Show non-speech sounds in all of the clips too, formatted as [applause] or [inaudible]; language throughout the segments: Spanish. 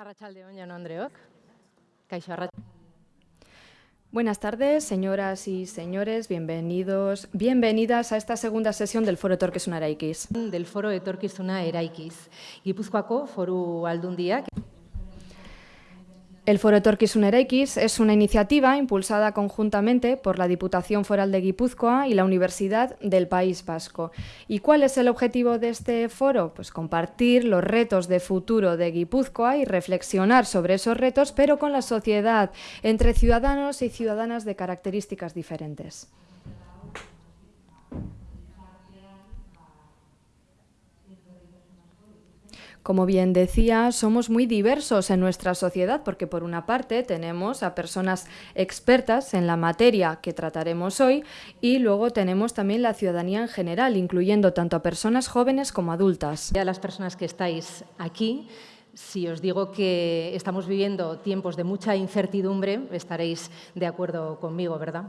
Arratsaldeon, Jan Andreok. Arrat... Buenas tardes, señoras y señores, bienvenidos, bienvenidas a esta segunda sesión del Foro Etorkizuna Eraikiz. Del Foro Etorkizuna Eraikiz. Gipuzkoako Foru Aldundiak El Foro Etorkizun Eraikiz es una iniciativa impulsada conjuntamente por la Diputación Foral de Guipúzcoa y la Universidad del País Vasco. ¿Y cuál es el objetivo de este foro? Pues compartir los retos de futuro de Guipúzcoa y reflexionar sobre esos retos, pero con la sociedad, entre ciudadanos y ciudadanas de características diferentes. Como bien decía, somos muy diversos en nuestra sociedad porque por una parte tenemos a personas expertas en la materia que trataremos hoy y luego tenemos también la ciudadanía en general, incluyendo tanto a personas jóvenes como adultas. Ya las personas que estáis aquí, si os digo que estamos viviendo tiempos de mucha incertidumbre, estaréis de acuerdo conmigo, ¿verdad?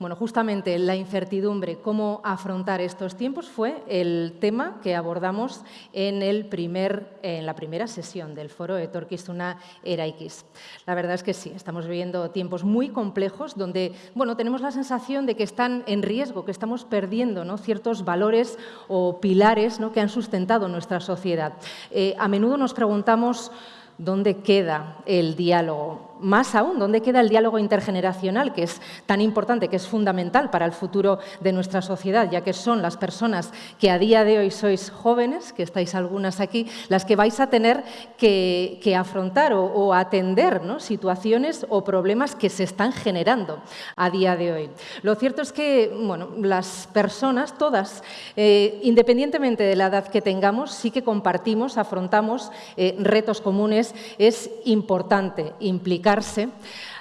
Bueno, justamente la incertidumbre, cómo afrontar estos tiempos, fue el tema que abordamos en, el primer, en la primera sesión del foro Etorkizuna Eraikiz. La verdad es que sí, estamos viviendo tiempos muy complejos donde bueno, tenemos la sensación de que están en riesgo, que estamos perdiendo ¿no? ciertos valores o pilares ¿no? que han sustentado nuestra sociedad. Eh, a menudo nos preguntamos dónde queda el diálogo más aún, ¿dónde queda el diálogo intergeneracional, que es tan importante, que es fundamental para el futuro de nuestra sociedad, ya que son las personas que a día de hoy sois jóvenes, que estáis algunas aquí, las que vais a tener que, afrontar o, atender situaciones o problemas que se están generando a día de hoy. Lo cierto es que bueno, las personas, todas, eh, independientemente de la edad que tengamos, sí que compartimos, afrontamos eh, retos comunes. Es importante implicar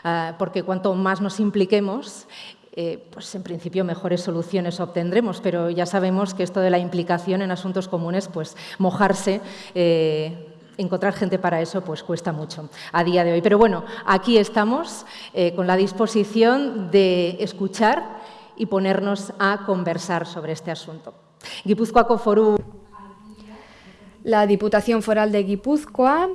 Ah, porque cuanto más nos impliquemos, eh, pues en principio mejores soluciones obtendremos, pero ya sabemos que esto de la implicación en asuntos comunes, pues mojarse, eh, encontrar gente para eso, pues cuesta mucho a día de hoy. Pero bueno, aquí estamos eh, con la disposición de escuchar y ponernos a conversar sobre este asunto. Guipúzcoaco Foru. La Diputación Foral de Guipúzcoa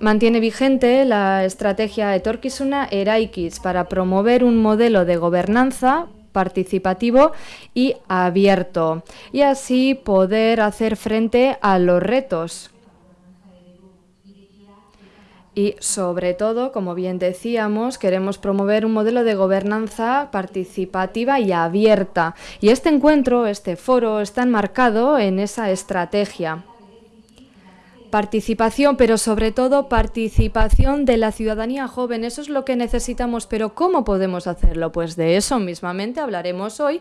mantiene vigente la estrategia Etorkizuna Eraikiz para promover un modelo de gobernanza participativo y abierto y así poder hacer frente a los retos y sobre todo, como bien decíamos, queremos promover un modelo de gobernanza participativa y abierta. Y este encuentro, este foro, está enmarcado en esa estrategia. Participación, pero sobre todo participación de la ciudadanía joven. Eso es lo que necesitamos, pero ¿cómo podemos hacerlo? Pues de eso mismamente hablaremos hoy.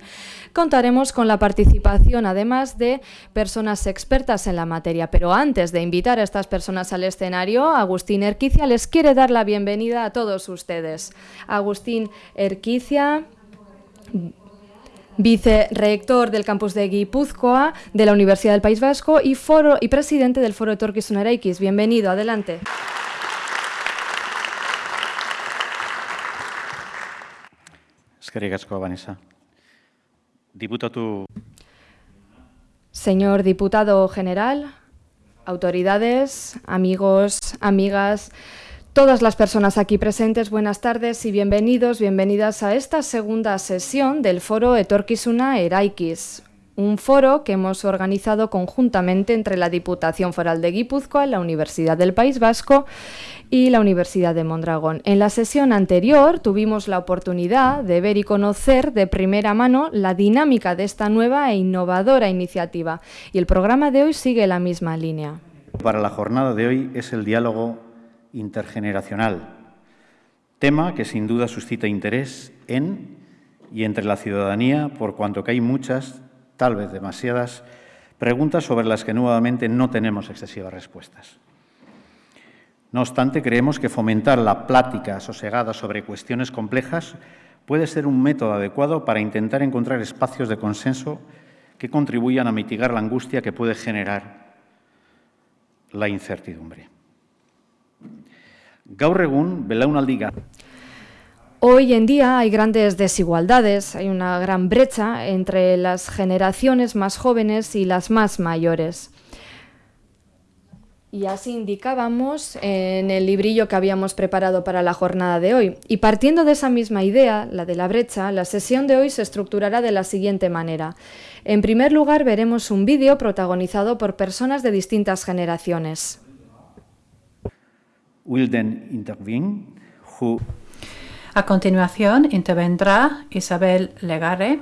Contaremos con la participación, además de personas expertas en la materia. Pero antes de invitar a estas personas al escenario, Agustín Erquicia les quiere dar la bienvenida a todos ustedes. Agustín Erquicia vicerrector del campus de Guipúzcoa de la Universidad del País Vasco y, foro, y presidente del Foro Araikis. Bienvenido, adelante. Vanessa. Señor diputado general, autoridades, amigos, amigas, Todas las personas aquí presentes, buenas tardes y bienvenidos, bienvenidas a esta segunda sesión del foro Etorkizuna Eraikis, un foro que hemos organizado conjuntamente entre la Diputación Foral de Guipúzcoa, la Universidad del País Vasco y la Universidad de Mondragón. En la sesión anterior tuvimos la oportunidad de ver y conocer de primera mano la dinámica de esta nueva e innovadora iniciativa y el programa de hoy sigue la misma línea. Para la jornada de hoy es el diálogo intergeneracional, tema que sin duda suscita interés en y entre la ciudadanía por cuanto que hay muchas, tal vez demasiadas, preguntas sobre las que nuevamente no tenemos excesivas respuestas. No obstante, creemos que fomentar la plática sosegada sobre cuestiones complejas puede ser un método adecuado para intentar encontrar espacios de consenso que contribuyan a mitigar la angustia que puede generar la incertidumbre. Gaur egun, belaunaldi Hoy en día hay grandes desigualdades, hay una gran brecha entre las generaciones más jóvenes y las más mayores. Y así indicábamos en el librillo que habíamos preparado para la jornada de hoy. Y partiendo de esa misma idea, la de la brecha, la sesión de hoy se estructurará de la siguiente manera. En primer lugar, veremos un vídeo protagonizado por personas de distintas generaciones. A continuación intervendrá Isabel Legare,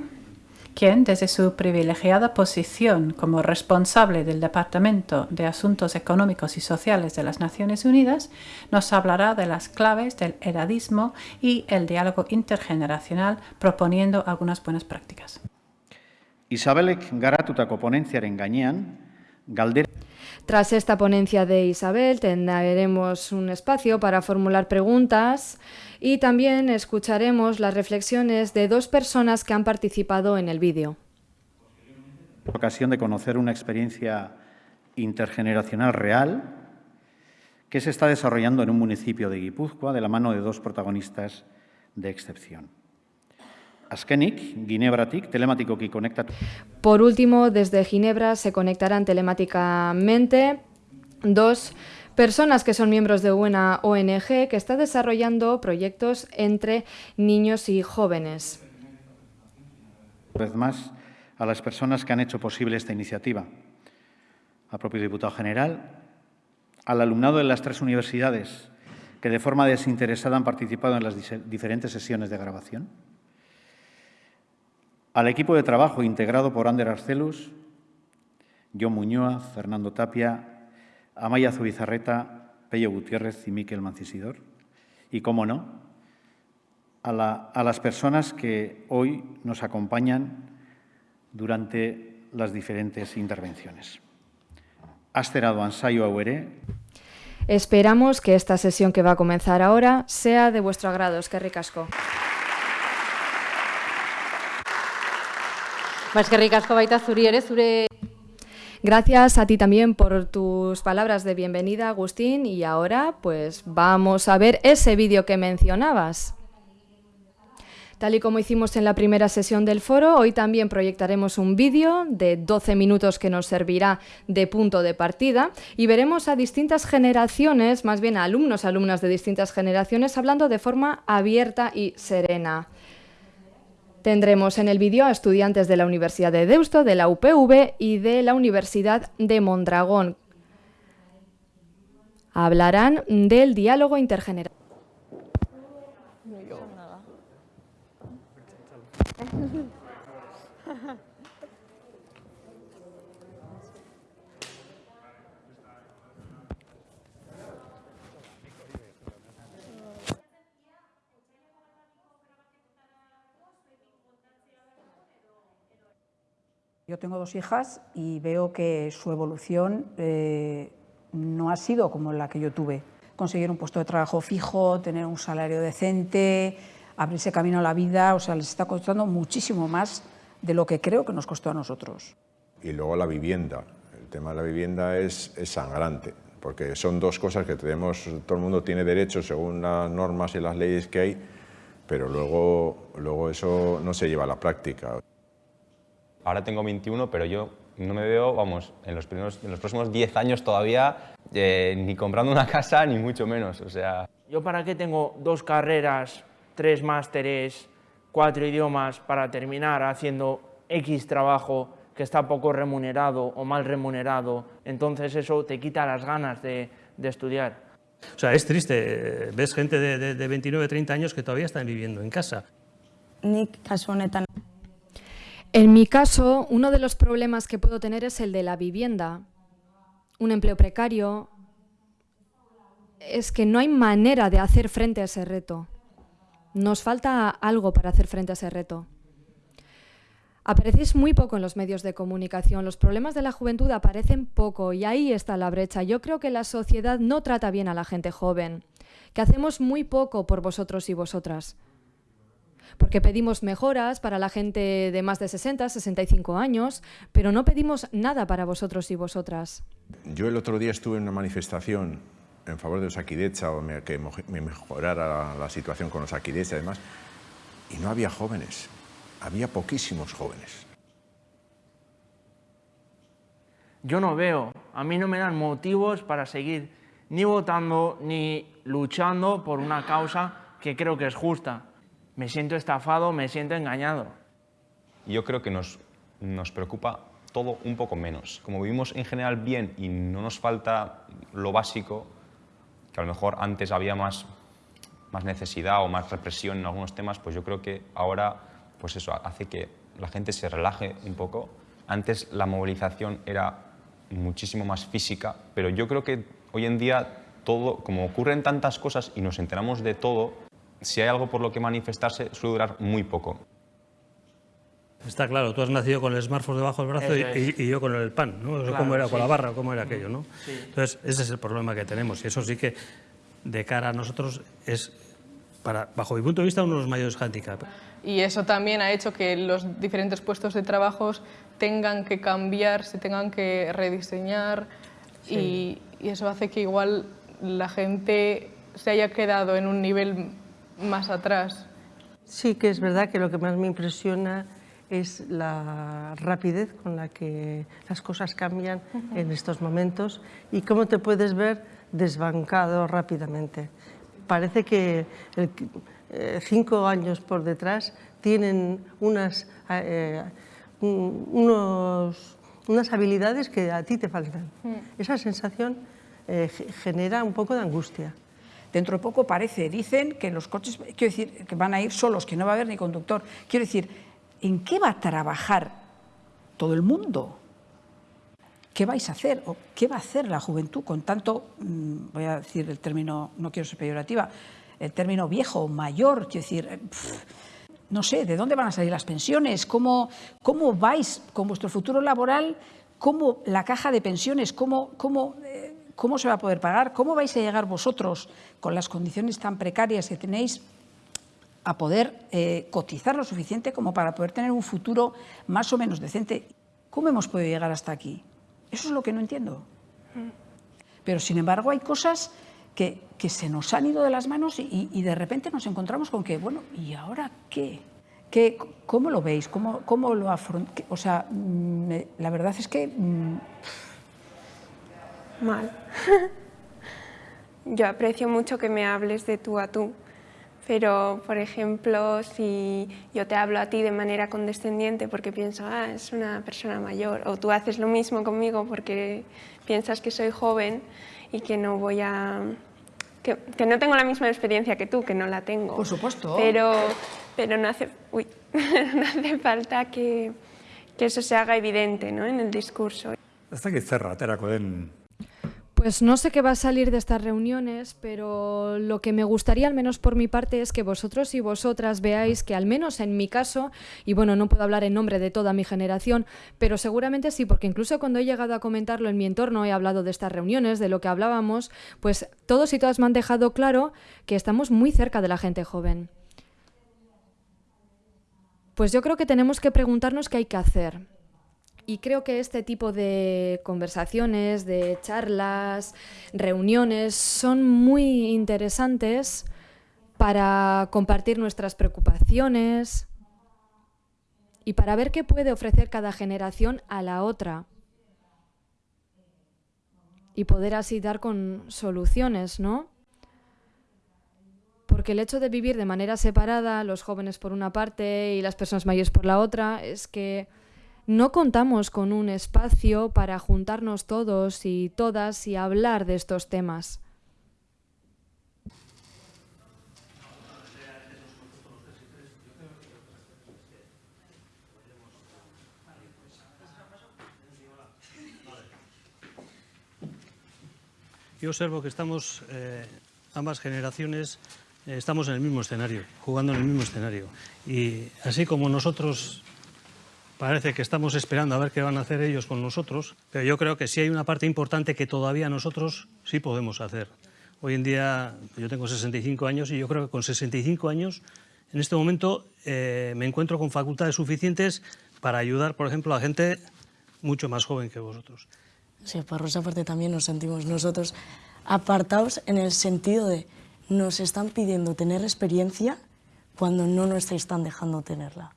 quien desde su privilegiada posición como responsable del Departamento de Asuntos Económicos y Sociales de las Naciones Unidas, nos hablará de las claves del edadismo y el diálogo intergeneracional proponiendo algunas buenas prácticas. Isabelek garatutako ponentziaren gainean, galdera... Tras esta ponencia de Isabel tendremos un espacio para formular preguntas y también escucharemos las reflexiones de dos personas que han participado en el vídeo. Ocasión de conocer una experiencia intergeneracional real que se está desarrollando en un municipio de Guipúzcoa de la mano de dos protagonistas de excepción. Askenik, Ginebratik, telematikoki conecta. Por último, desde Ginebra se conectarán telemáticamente dos personas que son miembros de una ONG que está desarrollando proyectos entre niños y jóvenes. Una vez más, a las personas que han hecho posible esta iniciativa, al propio diputado general, al alumnado de las tres universidades que de forma desinteresada han participado en las diferentes sesiones de grabación, al equipo de trabajo integrado por Ander Arcelus, John Muñoa, Fernando Tapia, Amaya Zubizarreta, Pello Gutiérrez y Miquel Mancisidor. Y, cómo no, a, las personas que hoy nos acompañan durante las diferentes intervenciones. Asterado ensayo auere. Esperamos que esta sesión que va a comenzar ahora sea de vuestro agrado. Es que ricasco. Gracias a ti también por tus palabras de bienvenida, Agustín. Y ahora, pues vamos a ver ese vídeo que mencionabas. Tal y como hicimos en la primera sesión del foro, hoy también proyectaremos un vídeo de 12 minutos que nos servirá de punto de partida y veremos a distintas generaciones, más bien a alumnos, alumnas de distintas generaciones, hablando de forma abierta y serena. Tendremos en el vídeo a estudiantes de la Universidad de Deusto, de la UPV y de la Universidad de Mondragón. Hablarán del diálogo intergeneracional. [laughs] Yo tengo dos hijas y veo que su evolución eh, no ha sido como la que yo tuve. Conseguir un puesto de trabajo fijo, tener un salario decente, abrirse camino a la vida, o sea, les está costando muchísimo más de lo que creo que nos costó a nosotros. Y luego la vivienda. El tema de la vivienda es, es sangrante, porque son dos cosas que tenemos, todo el mundo tiene derecho según las normas y las leyes que hay, pero luego, luego eso no se lleva a la práctica. Ahora tengo 21, pero yo no me veo, vamos, en los, primeros, en los próximos 10 años todavía eh, ni comprando una casa, ni mucho menos, o sea... ¿Yo para qué tengo dos carreras, tres másteres, cuatro idiomas para terminar haciendo X trabajo que está poco remunerado o mal remunerado? Entonces eso te quita las ganas de, de estudiar. O sea, es triste, ves gente de, de, de 29, 30 años que todavía están viviendo en casa. Nik kasu honetan En mi caso, uno de los problemas que puedo tener es el de la vivienda. Un empleo precario. Es que no hay manera de hacer frente a ese reto. Nos falta algo para hacer frente a ese reto. Aparecéis muy poco en los medios de comunicación, los problemas de la juventud aparecen poco y ahí está la brecha. Yo creo que la sociedad no trata bien a la gente joven, que hacemos muy poco por vosotros y vosotras porque pedimos mejoras para la gente de más de 60, 65 años, pero no pedimos nada para vosotros y vosotras. Yo el otro día estuve en una manifestación en favor de Osakidecha o que me mejorara la situación con Osakidecha y demás, y no había jóvenes, había poquísimos jóvenes. yo no veo, a mí no me dan motivos para seguir ni votando ni luchando por una causa que creo que es justa. Me siento estafado, me siento engañado. Yo creo que nos, nos preocupa todo un poco menos. Como vivimos en general bien y no nos falta lo básico, que a lo mejor antes había más, más necesidad o más represión en algunos temas, pues yo creo que ahora pues eso hace que la gente se relaje un poco. Antes la movilización era muchísimo más física, pero yo creo que hoy en día todo, como ocurren tantas cosas y nos enteramos de todo, si hay algo por lo que manifestarse suele durar muy poco. Está claro, tú has nacido con el smartphone debajo del brazo y, yo con el pan, ¿no? ¿Cómo era? Con la barra, ¿cómo era aquello, no? Entonces, ese es el problema que tenemos y eso sí que de cara a nosotros es, para, bajo mi punto de vista, uno de los mayores handicaps. Y eso también ha hecho que los diferentes puestos de trabajo tengan que cambiar, se tengan que rediseñar y, y eso hace que igual la gente se haya quedado en un nivel más atrás. Sí que es verdad que lo que más me impresiona es la rapidez con la que las cosas cambian en estos momentos y cómo te puedes ver desbancado rápidamente. Parece que eh, cinco años por detrás tienen unas, eh, unos, unas habilidades que a ti te faltan. Mm. Esa sensación eh, genera un poco de angustia. Dentro de poco parece, dicen que los coches, quiero decir, que van a ir solos, que no va a haber ni conductor. Quiero decir, ¿en qué va a trabajar todo el mundo? ¿Qué vais a hacer? ¿O qué va a hacer la juventud con tanto, mm, voy a decir el término, no quiero ser peyorativa, el término viejo, mayor, quiero decir, eh, no sé, ¿de dónde van a salir las pensiones? ¿Cómo, cómo vais con vuestro futuro laboral? ¿Cómo la caja de pensiones? ¿Cómo, cómo, eh, ¿Cómo se va a poder pagar? ¿Cómo vais a llegar vosotros, con las condiciones tan precarias que tenéis, a poder eh, cotizar lo suficiente como para poder tener un futuro más o menos decente. ¿Cómo hemos podido llegar hasta aquí? Eso es lo que no entiendo. Pero, sin embargo, hay cosas que, que se nos han ido de las manos y, de repente nos encontramos con que, bueno, ¿y ahora qué? ¿Qué ¿Cómo lo veis? ¿Cómo, cómo lo afrontáis? O sea, mm, la verdad es que... Mm, Mal. [laughs] Yo aprecio mucho que me hables de tú a tú pero, por ejemplo, si yo te hablo a ti de manera condescendiente porque pienso, ah, es una persona mayor, o tú haces lo mismo conmigo porque piensas que soy joven y que no voy a... que, no tengo la misma experiencia que tú, que no la tengo. Por supuesto. Pero, pero no, hace, uy, [laughs] no hace falta que, que eso se haga evidente ¿no? en el discurso. Hasta que cerra, den pues no sé qué va a salir de estas reuniones, pero lo que me gustaría, al menos por mi parte, es que vosotros y vosotras veáis que, al menos en mi caso, y bueno, no puedo hablar en nombre de toda mi generación, pero seguramente sí, porque incluso cuando he llegado a comentarlo en mi entorno, he hablado de estas reuniones, de lo que hablábamos, pues todos y todas me han dejado claro que estamos muy cerca de la gente joven. Pues yo creo que tenemos que preguntarnos qué hay que hacer. Y creo que este tipo de conversaciones, de charlas, reuniones, son muy interesantes para compartir nuestras preocupaciones y para ver qué puede ofrecer cada generación a la otra y poder así dar con soluciones, ¿no? Porque el hecho de vivir de manera separada, los jóvenes por una parte y las personas mayores por la otra, es que no contamos con un espacio para juntarnos todos y todas y hablar de estos temas. Yo observo que estamos, eh, ambas generaciones, eh, estamos en el mismo escenario, jugando en el mismo escenario. Y así como nosotros Parece que estamos esperando a ver qué van a hacer ellos con nosotros, pero yo creo que sí hay una parte importante que todavía nosotros sí podemos hacer. Hoy en día yo tengo 65 años y yo creo que con 65 años en este momento eh, me encuentro con facultades suficientes para ayudar, por ejemplo, a gente mucho más joven que vosotros. Sí, por esa parte también nos sentimos nosotros apartados en el sentido de nos están pidiendo tener experiencia cuando no nos están dejando tenerla.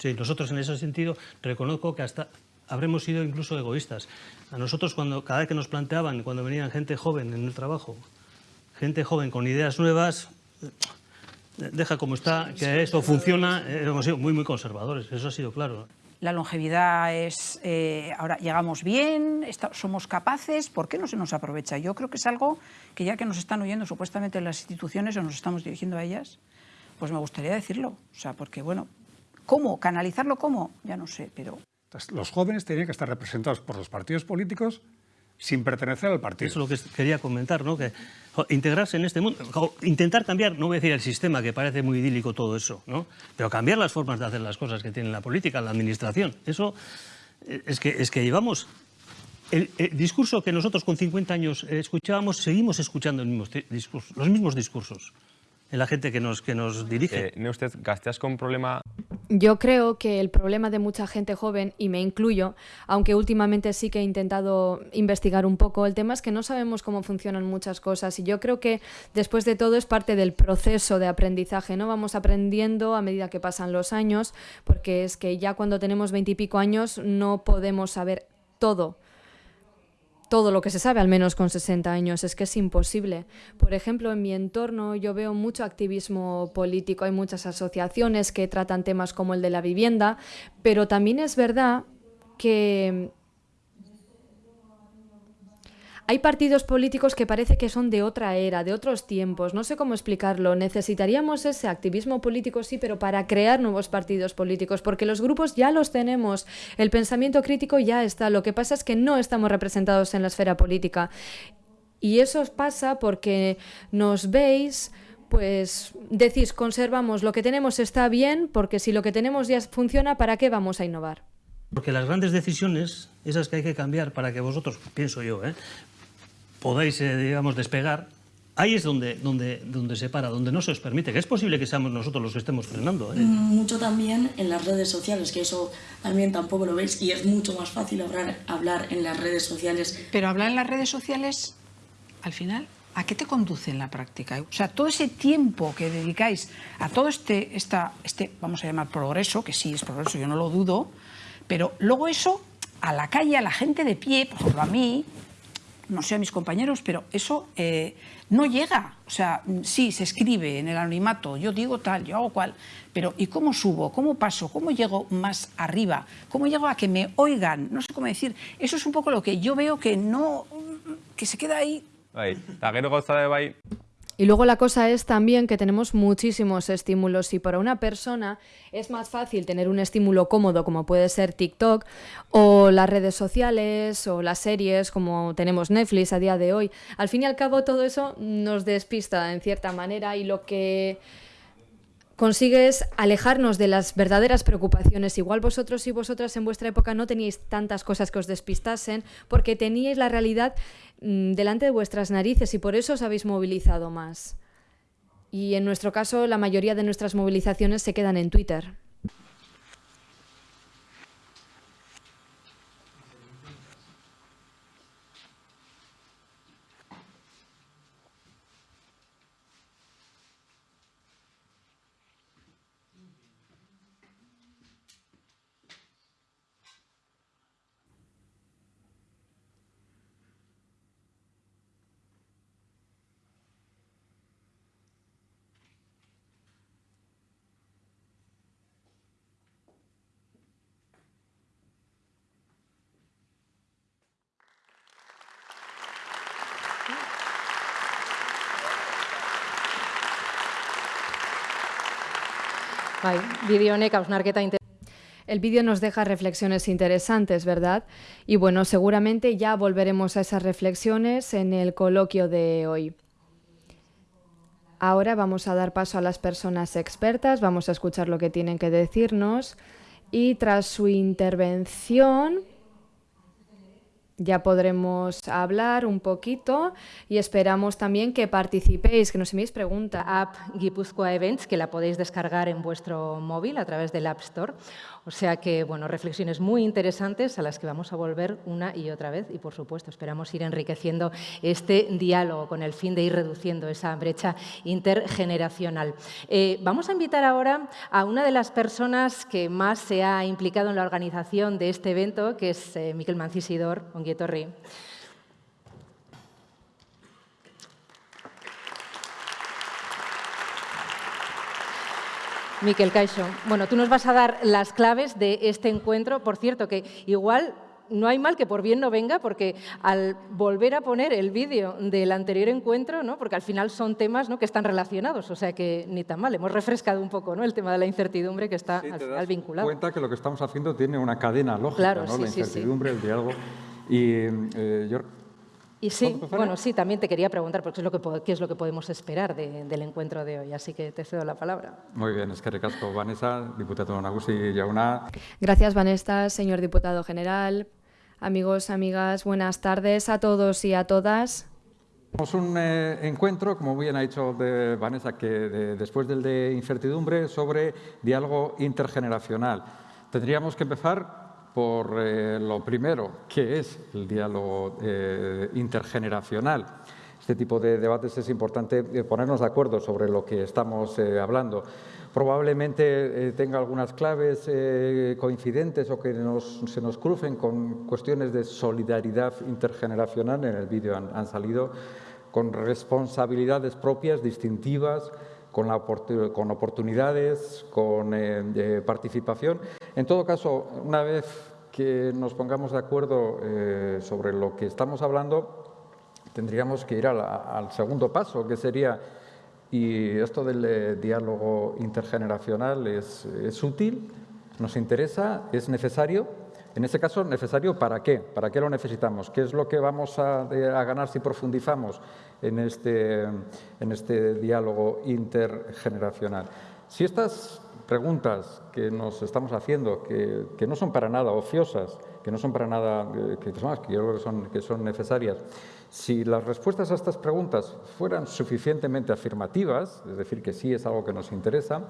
Sí, nosotros en ese sentido reconozco que hasta, habremos sido incluso egoístas. A nosotros, cuando, cada vez que nos planteaban, cuando venían gente joven en el trabajo, gente joven con ideas nuevas, deja como está, que esto funciona, eh, hemos sido muy, muy conservadores, eso ha sido claro. La longevidad es, eh, ahora llegamos bien, somos capaces, ¿por qué no se nos aprovecha? Yo creo que es algo que ya que nos están oyendo supuestamente las instituciones o nos estamos dirigiendo a ellas, pues me gustaría decirlo, o sea, porque bueno, ¿cómo? ¿Canalizarlo cómo? Ya no sé, pero... Los jóvenes tenían que estar representados por los partidos políticos sin pertenecer al partido. Eso es lo que quería comentar, ¿no? Que integrarse en este mundo, intentar cambiar, no voy a decir el sistema, que parece muy idílico todo eso, ¿no? Pero cambiar las formas de hacer las cosas que tiene la política, la administración. Eso eh, es que, es que llevamos el, discurso que nosotros con 50 años escuchábamos, seguimos escuchando el mismo discurso, los mismos discursos en la gente que nos, que nos dirige. Eh, usted, ¿gasteas con problema yo creo que el problema de mucha gente joven, y me incluyo, aunque últimamente sí que he intentado investigar un poco, el tema es que no sabemos cómo funcionan muchas cosas y yo creo que después de todo es parte del proceso de aprendizaje, ¿no? Vamos aprendiendo a medida que pasan los años, porque es que ya cuando tenemos veintipico años no podemos saber todo todo lo que se sabe, al menos con 60 años, es que es imposible. Por ejemplo, en mi entorno yo veo mucho activismo político, hay muchas asociaciones que tratan temas como el de la vivienda, pero también es verdad que hay partidos políticos que parece que son de otra era, de otros tiempos, no sé cómo explicarlo. Necesitaríamos ese activismo político, sí, pero para crear nuevos partidos políticos, porque los grupos ya los tenemos, el pensamiento crítico ya está, lo que pasa es que no estamos representados en la esfera política. Y eso pasa porque nos veis pues decís, conservamos lo que tenemos está bien, porque si lo que tenemos ya funciona, ¿para qué vamos a innovar? Porque las grandes decisiones, esas que hay que cambiar para que vosotros, pienso yo, ¿eh? Podáis, eh, digamos, despegar, ahí es donde, donde, donde se para, donde no se os permite, que es posible que seamos nosotros los que estemos frenando. ¿eh? Mm, mucho también en las redes sociales, que eso también tampoco lo veis, y es mucho más fácil hablar, hablar en las redes sociales. Pero hablar en las redes sociales, al final, ¿a qué te conduce en la práctica? O sea, todo ese tiempo que dedicáis a todo este, esta, este, vamos a llamar progreso, que sí es progreso, yo no lo dudo, pero luego eso, a la calle, a la gente de pie, por ejemplo a mí, no sé a mis compañeros, pero eso eh, no llega. O sea, sí, se escribe en el anonimato, yo digo tal, yo hago cual, pero ¿y cómo subo? ¿Cómo paso? ¿Cómo llego más arriba? ¿Cómo llego a que me oigan? No sé cómo decir. Eso es un poco lo que yo veo que no, que se queda ahí. Bai, y luego la cosa es también que tenemos muchísimos estímulos y para una persona es más fácil tener un estímulo cómodo como puede ser TikTok o las redes sociales o las series como tenemos Netflix a día de hoy. Al fin y al cabo todo eso nos despista en cierta manera y lo que consigues alejarnos de las verdaderas preocupaciones. Igual vosotros y vosotras en vuestra época no teníais tantas cosas que os despistasen porque teníais la realidad mm, delante de vuestras narices y por eso os habéis movilizado más. Y en nuestro caso la mayoría de nuestras movilizaciones se quedan en Twitter. El vídeo nos deja reflexiones interesantes, ¿verdad? Y bueno, seguramente ya volveremos a esas reflexiones en el coloquio de hoy. Ahora vamos a dar paso a las personas expertas, vamos a escuchar lo que tienen que decirnos y tras su intervención ya podremos hablar un poquito y esperamos también que participéis, que nos enviéis preguntas. App Guipúzcoa Events, que la podéis descargar en vuestro móvil a través del App Store. O sea que, bueno, reflexiones muy interesantes a las que vamos a volver una y otra vez y, por supuesto, esperamos ir enriqueciendo este diálogo con el fin de ir reduciendo esa brecha intergeneracional. Eh, vamos a invitar ahora a una de las personas que más se ha implicado en la organización de este evento, que es eh, Miquel Mancisidor, Onguietorri. Miquel Caixo, bueno, tú nos vas a dar las claves de este encuentro. Por cierto, que igual no hay mal que por bien no venga, porque al volver a poner el vídeo del anterior encuentro, ¿no? porque al final son temas ¿no? que están relacionados, o sea que ni tan mal, hemos refrescado un poco ¿no? el tema de la incertidumbre que está al final vinculado. cuenta que lo que estamos haciendo tiene una cadena lógica, ¿no? la incertidumbre, el diálogo. Y eh, yo y sí, bueno, sí, también te quería preguntar porque es lo que, qué es lo que podemos esperar del encuentro de hoy, así que te cedo la palabra. Muy bien, es que recasco Vanessa, diputado Nagusi Yauna. Gracias, Vanessa, señor diputado general. Amigos, amigas, buenas tardes a todos y a todas. Tenemos un eh, encuentro, como bien ha dicho de Vanessa, que después del de incertidumbre, sobre diálogo intergeneracional. Tendríamos que empezar por eh, lo primero, que es el diálogo eh, intergeneracional. Este tipo de debates es importante eh, ponernos de acuerdo sobre lo que estamos hablando. Probablemente tenga algunas claves coincidentes o que se nos crucen con cuestiones de solidaridad intergeneracional. En el vídeo han, salido con responsabilidades propias, distintivas, con, con oportunidades, con participación en todo caso, una vez que nos pongamos de acuerdo eh, sobre lo que estamos hablando, tendríamos que ir al segundo paso, que sería, y esto del eh, diálogo intergeneracional es, útil, nos interesa, es necesario. En este caso, ¿necesario para qué? ¿Para qué lo necesitamos? ¿Qué es lo que vamos a, ganar si profundizamos en este, en este diálogo intergeneracional? Si estas preguntas que nos estamos haciendo, que, que, no son para nada ociosas, que no son para nada, eh, que, que yo creo que son, que son necesarias, si las respuestas a estas preguntas fueran suficientemente afirmativas, es decir, que sí es algo que nos interesa,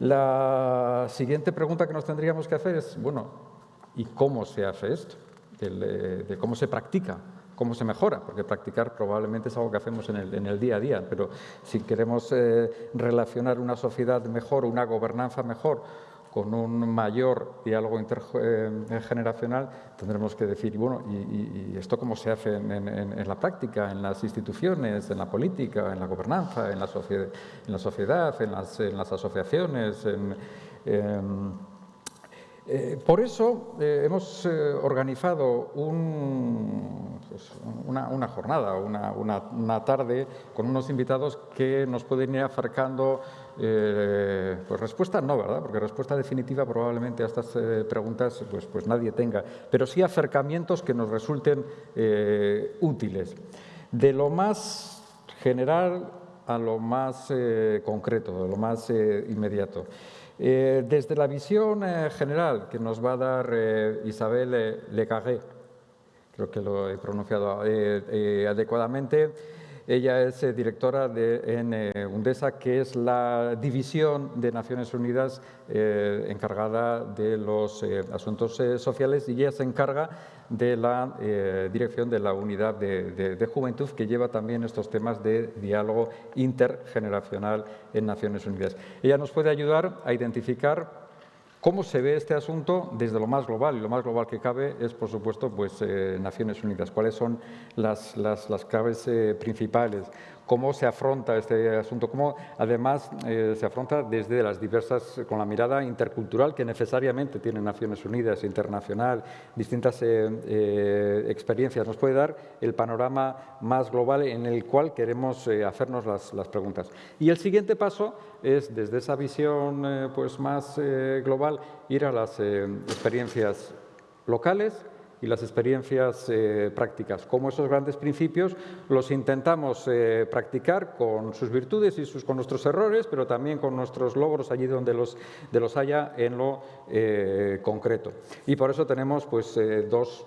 la siguiente pregunta que nos tendríamos que hacer es, bueno, ¿y cómo se hace esto? de cómo se practica cómo se mejora, porque practicar probablemente es algo que hacemos en el, día a día, pero si queremos eh, relacionar una sociedad mejor, una gobernanza mejor, con un mayor diálogo intergeneracional, tendremos que decir, bueno, ¿y, esto cómo se hace en, la práctica, en las instituciones, en la política, en la gobernanza, en la, sociedad, en, la sociedad, en, las, asociaciones, en eh, por eso eh, hemos eh, organizado pues, una, jornada, una, tarde con unos invitados que nos pueden ir acercando, pues respuesta no, ¿verdad? Porque respuesta definitiva probablemente a estas preguntas pues, pues nadie tenga, pero sí acercamientos que nos resulten útiles. De lo más general a lo más concreto, de lo más inmediato. Eh, desde la visión eh, general que nos va a dar eh, Isabel Lecarré, creo que lo he pronunciado adecuadamente, ella es directora de, en UNDESA, que es la división de Naciones Unidas encargada de los asuntos sociales y ella se encarga de la eh, dirección de la unidad de, juventud que lleva también estos temas de diálogo intergeneracional en Naciones Unidas. Ella nos puede ayudar a identificar cómo se ve este asunto desde lo más global, y lo más global que cabe es, por supuesto, pues, eh, Naciones Unidas. ¿Cuáles son las, las, claves eh, principales? Cómo se afronta este asunto, cómo además eh, se afronta desde las diversas, con la mirada intercultural que necesariamente tiene Naciones Unidas, internacional, distintas eh, eh, experiencias. Nos puede dar el panorama más global en el cual queremos hacernos las, las, preguntas. Y el siguiente paso es, desde esa visión pues, más global, ir a las experiencias locales, y las experiencias eh, prácticas. Como esos grandes principios los intentamos eh, practicar con sus virtudes y sus, con nuestros errores, pero también con nuestros logros allí donde los, de los haya en lo eh, concreto. Y por eso tenemos pues, dos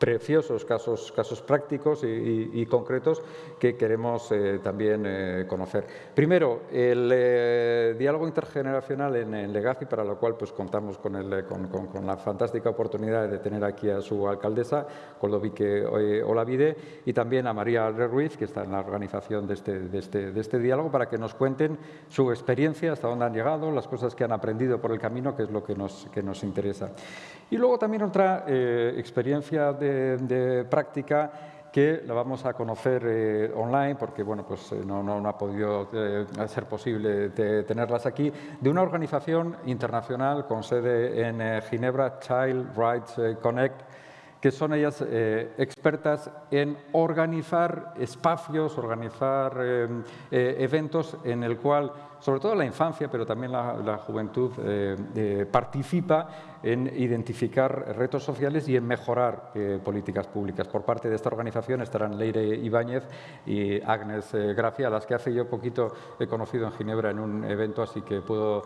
preciosos casos, casos prácticos y, concretos que queremos eh, también eh, conocer. Primero, el eh, diálogo intergeneracional en, Legafi, para lo cual pues, contamos con, el, con, la fantástica oportunidad de tener aquí a su alcaldesa, Coldovique Olavide, y también a María Ruiz, que está en la organización de este, de, este, de este diálogo, para que nos cuenten su experiencia, hasta dónde han llegado, las cosas que han aprendido por el camino, que es lo que nos, que nos interesa. Y luego también otra experiencia de de, práctica que la vamos a conocer eh, online porque bueno, pues, eh, no, no, ha podido eh, ser posible tenerlas aquí, de una organización internacional con sede en Ginebra, Child Rights Connect, que son ellas expertas en organizar espacios, organizar eventos en el cual sobre todo la infancia, pero también la, juventud, eh, eh, participa en identificar retos sociales y en mejorar eh, políticas públicas. Por parte de esta organización estarán Leire Ibáñez y Agnes Gracia, a las que hace yo poquito he conocido en Ginebra en un evento, así que puedo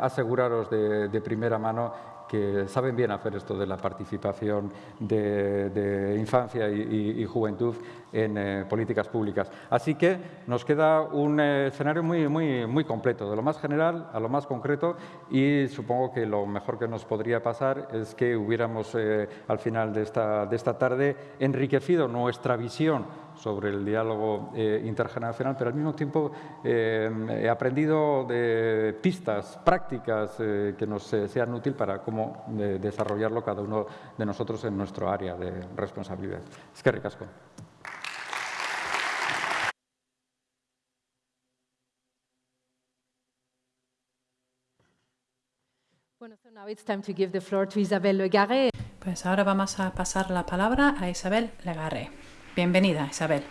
aseguraros de primera mano que saben bien hacer esto de la participación de, infancia y, juventud en eh, políticas públicas. Así que nos queda un eh, escenario muy, muy, muy completo, de lo más general a lo más concreto y supongo que lo mejor que nos podría pasar es que hubiéramos eh, al final de esta, de esta tarde enriquecido nuestra visión sobre el diálogo eh, intergeneracional, pero al mismo tiempo eh, he aprendido de pistas prácticas eh, que nos sean útiles para cómo desarrollarlo cada uno de nosotros en nuestro área de responsabilidad. Es que ricasco. Pues ahora vamos a pasar la palabra a Isabel Legarre. Bienvenida, Isabel.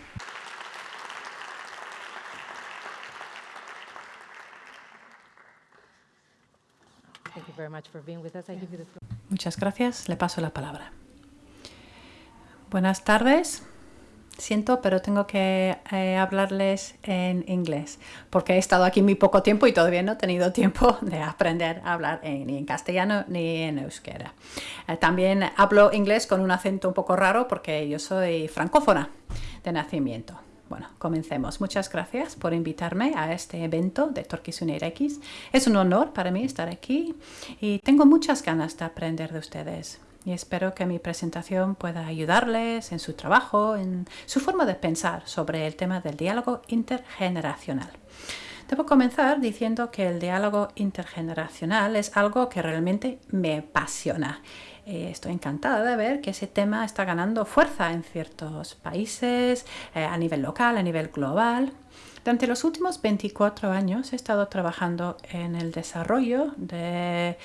Muchas gracias. Le paso la palabra. Buenas tardes. Siento, pero tengo que eh, hablarles en inglés, porque he estado aquí muy poco tiempo y todavía no he tenido tiempo [laughs] de aprender a hablar ni en castellano ni en euskera. Eh, también hablo inglés con un acento un poco raro porque yo soy francófona de nacimiento. Bueno, comencemos. Muchas gracias por invitarme a este evento de Turkish X. Es un honor para mí estar aquí y tengo muchas ganas de aprender de ustedes y espero que mi presentación pueda ayudarles en su trabajo, en su forma de pensar sobre el tema del diálogo intergeneracional. Debo comenzar diciendo que el diálogo intergeneracional es algo que realmente me apasiona. Eh, estoy encantada de ver que ese tema está ganando fuerza en ciertos países, eh, a nivel local, a nivel global. Durante los últimos 24 años he estado trabajando en el desarrollo del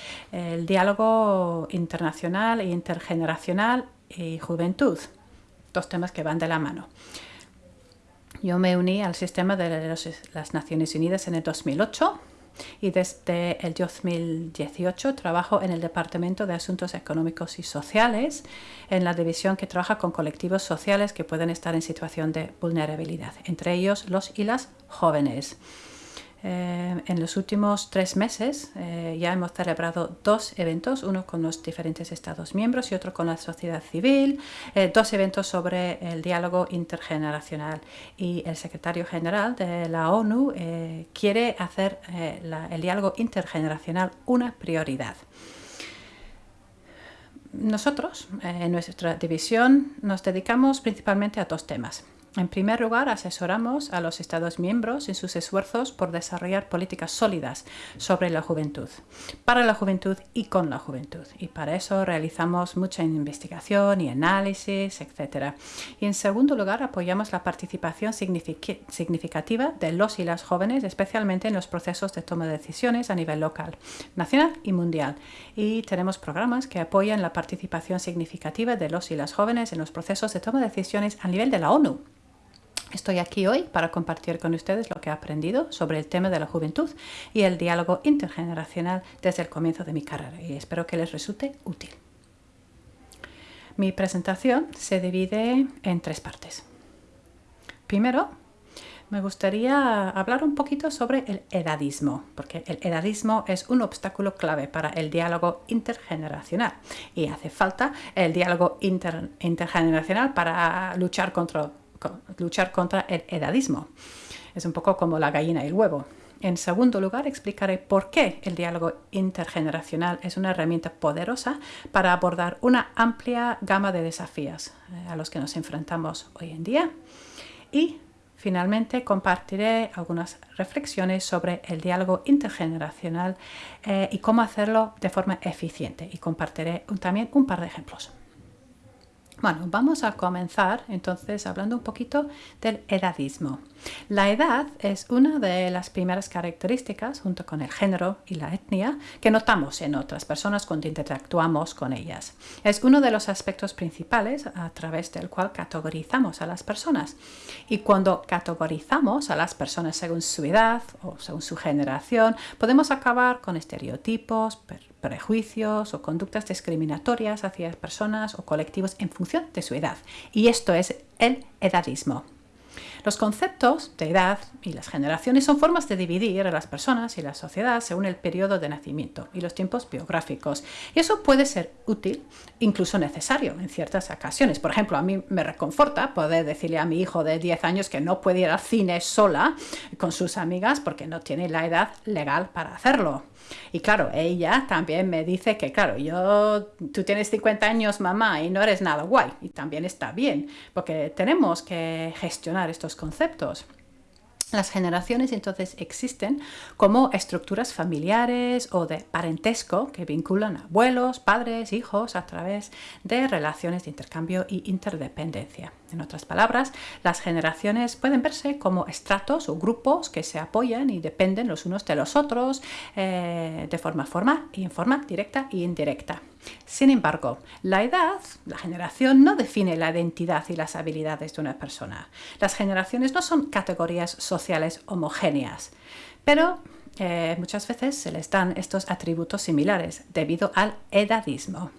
diálogo internacional e intergeneracional y juventud, dos temas que van de la mano. Yo me uní al sistema de las Naciones Unidas en el 2008 y desde el 2018 trabajo en el Departamento de Asuntos Económicos y Sociales, en la división que trabaja con colectivos sociales que pueden estar en situación de vulnerabilidad, entre ellos los y las jóvenes. Eh, en los últimos tres meses eh, ya hemos celebrado dos eventos, uno con los diferentes Estados miembros y otro con la sociedad civil, eh, dos eventos sobre el diálogo intergeneracional y el secretario general de la ONU quiere hacer el diálogo intergeneracional una prioridad. Nosotros, en nuestra división, nos dedicamos principalmente a dos temas. En primer lugar, asesoramos a los Estados miembros en sus esfuerzos por desarrollar políticas sólidas sobre la juventud, para la juventud y con la juventud. Y para eso realizamos mucha investigación y análisis, etc. Y en segundo lugar, apoyamos la participación significativa de los y las jóvenes, especialmente en los procesos de toma de decisiones a nivel local, nacional y mundial. Y tenemos programas que apoyan la participación significativa de los y las jóvenes en los procesos de toma de decisiones a nivel de la ONU Estoy aquí hoy para compartir con ustedes lo que he aprendido sobre el tema de la juventud y el diálogo intergeneracional desde el comienzo de mi carrera y espero que les resulte útil. Mi presentación se divide en tres partes. Primero, me gustaría hablar un poquito sobre el edadismo, porque el edadismo es un obstáculo clave para el diálogo intergeneracional y hace falta el diálogo intergeneracional para luchar contra, luchar contra el edadismo. Es un poco como la gallina y el huevo. En segundo lugar, explicaré por qué el diálogo intergeneracional es una herramienta poderosa para abordar una amplia gama de desafíos eh, a los que nos enfrentamos hoy en día. Y Finalmente, compartiré algunas reflexiones sobre el diálogo intergeneracional eh, y cómo hacerlo de forma eficiente y compartiré también un par de ejemplos. Bueno, vamos a comenzar entonces hablando un poquito del edadismo. La edad es una de las primeras características, junto con el género y la etnia, que notamos en otras personas cuando interactuamos con ellas. Es uno de los aspectos principales a través del cual categorizamos a las personas. Y cuando categorizamos a las personas según su edad o según su generación, podemos acabar con estereotipos, prejuicios o conductas discriminatorias hacia personas o colectivos en función de su edad. Y esto es el edadismo. Los conceptos de edad y las generaciones son formas de dividir a las personas y la sociedad según el periodo de nacimiento y los tiempos biográficos. Y eso puede ser útil, incluso necesario en ciertas ocasiones. Por ejemplo, a mí me reconforta poder decirle a mi hijo de 10 años que no puede ir al cine sola con sus amigas porque no tiene la edad legal para hacerlo. Y claro, ella también me dice que, claro, yo, tú tienes 50 años, mamá, y no eres nada guay. Y también está bien, porque tenemos que gestionar estos conceptos. Las generaciones entonces existen como estructuras familiares o de parentesco que vinculan a abuelos, padres, hijos a través de relaciones de intercambio y interdependencia. En otras palabras, las generaciones pueden verse como estratos o grupos que se apoyan y dependen los unos de los otros eh, de forma y en forma directa e indirecta. Sin embargo, la edad, la generación, no define la identidad y las habilidades de una persona. Las generaciones no son categorías sociales homogéneas, pero eh, muchas veces se les dan estos atributos similares debido al edadismo.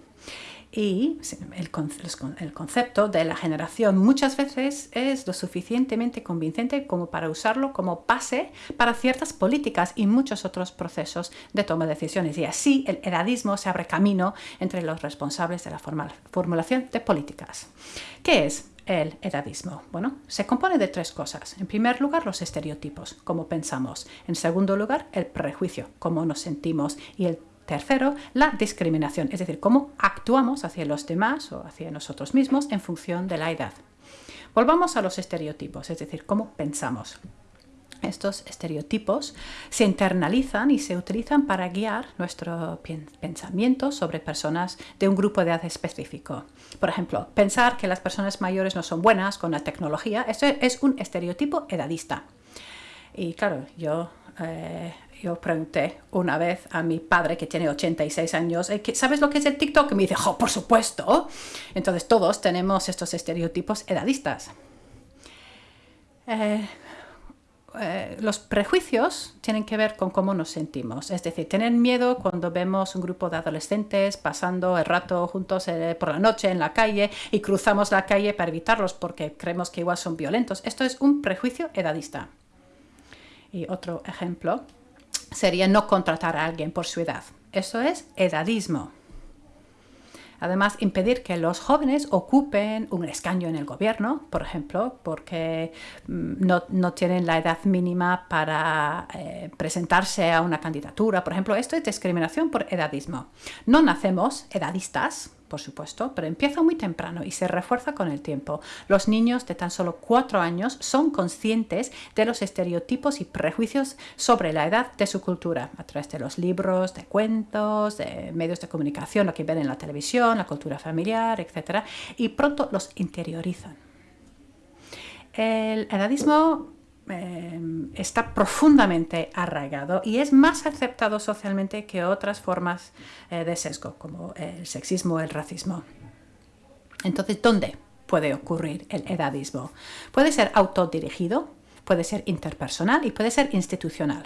Y el, concepto de la generación muchas veces es lo suficientemente convincente como para usarlo como base para ciertas políticas y muchos otros procesos de toma de decisiones. Y así el edadismo se abre camino entre los responsables de la formulación de políticas. ¿Qué es? El edadismo? Bueno, se compone de tres cosas. En primer lugar, los estereotipos, cómo pensamos. En segundo lugar, el prejuicio, cómo nos sentimos. Y el Tercero, la discriminación, es decir, cómo actuamos hacia los demás o hacia nosotros mismos en función de la edad. Volvamos a los estereotipos, es decir, cómo pensamos. Estos estereotipos se internalizan y se utilizan para guiar nuestro pensamiento sobre personas de un grupo de edad específico. Por ejemplo, pensar que las personas mayores no son buenas con la tecnología, eso es un estereotipo edadista. Y claro, yo eh, yo pregunté una vez a mi padre, que tiene 86 años, eh, ¿sabes lo que es el TikTok? Y me dice, oh, por supuesto. Entonces todos tenemos estos estereotipos edadistas. Eh, eh, los prejuicios tienen que ver con cómo nos sentimos. Es decir, tener miedo cuando vemos un grupo de adolescentes pasando el rato juntos por la noche en la calle y cruzamos la calle para evitarlos porque creemos que igual son violentos. Esto es un prejuicio edadista. Y otro ejemplo sería no contratar a alguien por su edad. Eso es edadismo. Además, impedir que los jóvenes ocupen un escaño en el gobierno, por ejemplo, porque mm, no, tienen la edad mínima para eh, presentarse a una candidatura. Por ejemplo, esto es discriminación por edadismo. No nacemos edadistas, por supuesto, pero empieza muy temprano y se refuerza con el tiempo. Los niños de tan solo cuatro años son conscientes de los estereotipos y prejuicios sobre la edad de su cultura, a través de los libros, de cuentos, de medios de comunicación, lo que ven en la televisión, la cultura familiar, etc. Y pronto los interiorizan. El edadismo Em, está profundamente arraigado y es más aceptado socialmente que otras formas eh, de sesgo, como el sexismo o el racismo. Entonces, ¿dónde puede ocurrir el edadismo? Puede ser autodirigido, puede ser interpersonal y puede ser institucional.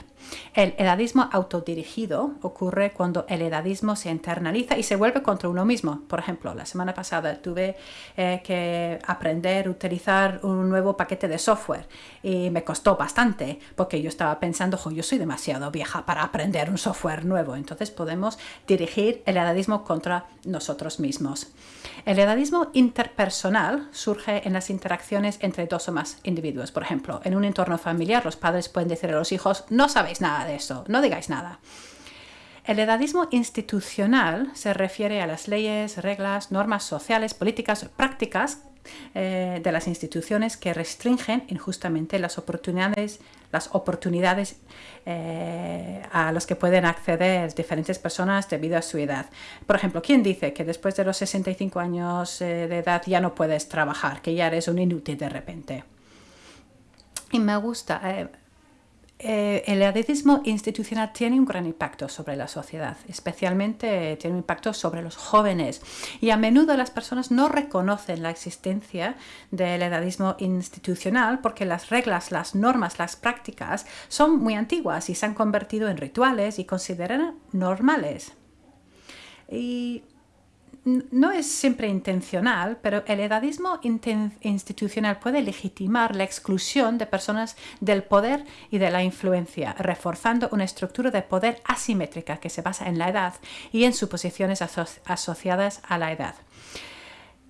El edadismo autodirigido ocurre cuando el edadismo se internaliza y se vuelve contra uno mismo. Por ejemplo, la semana pasada tuve eh, que aprender a utilizar un nuevo paquete de software y me costó bastante porque yo estaba pensando, yo soy demasiado vieja para aprender un software nuevo. Entonces podemos dirigir el edadismo contra nosotros mismos. El edadismo interpersonal surge en las interacciones entre dos o más individuos. Por ejemplo, en un entorno familiar los padres pueden decir a los hijos, no sabéis nada de eso, no digáis nada. El edadismo institucional se refiere a las leyes, reglas, normas sociales, políticas, prácticas eh, de las instituciones que restringen injustamente las oportunidades, las oportunidades eh, a las que pueden acceder diferentes personas debido a su edad. Por ejemplo, ¿quién dice que después de los 65 años eh, de edad ya no puedes trabajar, que ya eres un inútil de repente? Y me gusta, eh, el edadismo institucional tiene un gran impacto sobre la sociedad, especialmente tiene un impacto sobre los jóvenes. Y a menudo las personas no reconocen la existencia del edadismo institucional porque las reglas, las normas, las prácticas son muy antiguas y se han convertido en rituales y consideran normales. No es siempre intencional, pero el edadismo institucional puede legitimar la exclusión de personas del poder y de la influencia, reforzando una estructura de poder asimétrica que se basa en la edad y en suposiciones asociadas a la edad.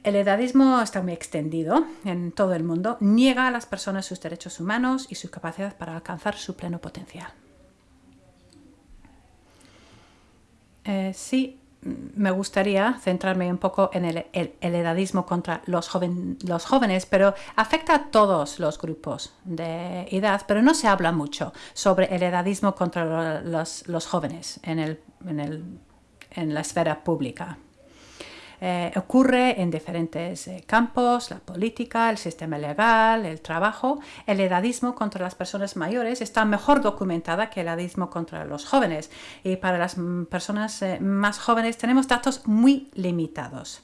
El edadismo está muy extendido en todo el mundo, niega a las personas sus derechos humanos y su capacidad para alcanzar su pleno potencial. Eh, sí, me gustaría centrarme un poco en el, edadismo contra los, los, jóvenes, pero afecta a todos los grupos de edad, pero no se habla mucho sobre el edadismo contra los, jóvenes en la esfera pública. Eh, ocurre en diferentes eh, campos, la política, el sistema legal, el trabajo. El edadismo contra las personas mayores está mejor documentada que el edadismo contra los jóvenes. Y para las mm, personas eh, más jóvenes tenemos datos muy limitados.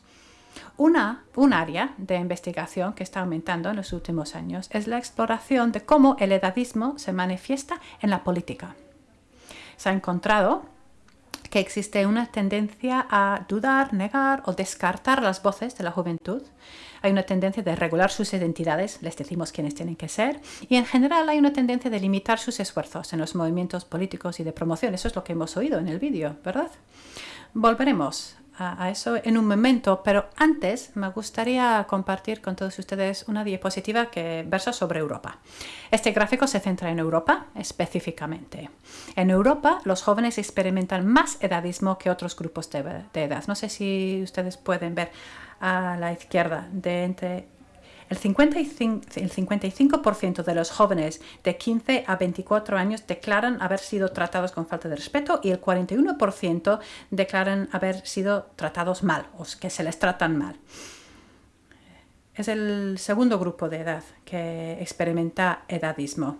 Una, un área de investigación que está aumentando en los últimos años es la exploración de cómo el edadismo se manifiesta en la política. Se ha encontrado que existe una tendencia a dudar, negar o descartar las voces de la juventud. Hay una tendencia de regular sus identidades, les decimos quiénes tienen que ser, y en general hay una tendencia de limitar sus esfuerzos en los movimientos políticos y de promoción. Eso es lo que hemos oído en el vídeo, ¿verdad? Volveremos a, eso en un momento, pero antes me gustaría compartir con todos ustedes una diapositiva que versa sobre Europa. Este gráfico se centra en Europa específicamente. En Europa los jóvenes experimentan más edadismo que otros grupos de, edad. No sé si ustedes pueden ver a la izquierda de entre el 55%, de los jóvenes de 15 a 24 años declaran haber sido tratados con falta de respeto y el 41% declaran haber sido tratados mal o que se les tratan mal. Es el segundo grupo de edad que experimenta edadismo.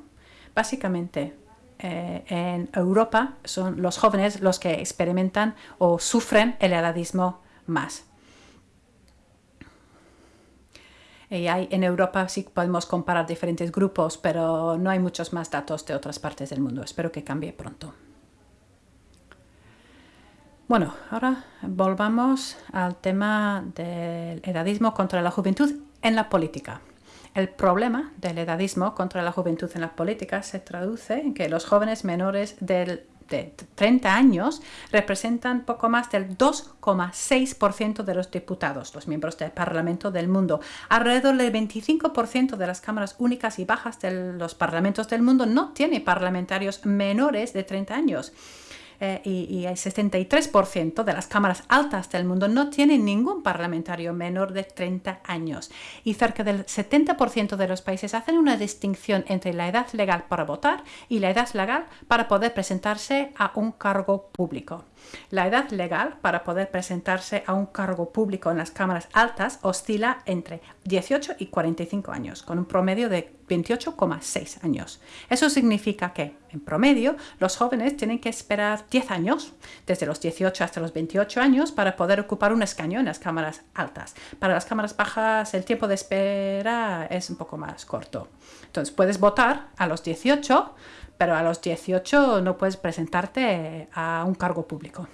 Básicamente, eh, en Europa son los jóvenes los que experimentan o sufren el edadismo más. Y hay, en Europa sí podemos comparar diferentes grupos, pero no hay muchos más datos de otras partes del mundo. Espero que cambie pronto. Bueno, ahora volvamos al tema del edadismo contra la juventud en la política. El problema del edadismo contra la juventud en la política se traduce en que los jóvenes menores del de 30 años representan poco más del 2,6% de los diputados, los miembros del Parlamento del mundo. Alrededor del 25% de las cámaras únicas y bajas de los parlamentos del mundo no tiene parlamentarios menores de 30 años. Eh, y, el 63% de las cámaras altas del mundo no tienen ningún parlamentario menor de 30 años. Y cerca del 70% de los países hacen una distinción entre la edad legal para votar y la edad legal para poder presentarse a un cargo público. La edad legal para poder presentarse a un cargo público en las cámaras altas oscila entre 18 y 45 años, con un promedio de 28,6 años. Eso significa que, en promedio, los jóvenes tienen que esperar 10 años, desde los 18 hasta los 28 años, para poder ocupar un escaño en las cámaras altas. Para las cámaras bajas, el tiempo de espera es un poco más corto. Entonces, puedes votar a los 18, pero a los 18 no puedes presentarte a un cargo público.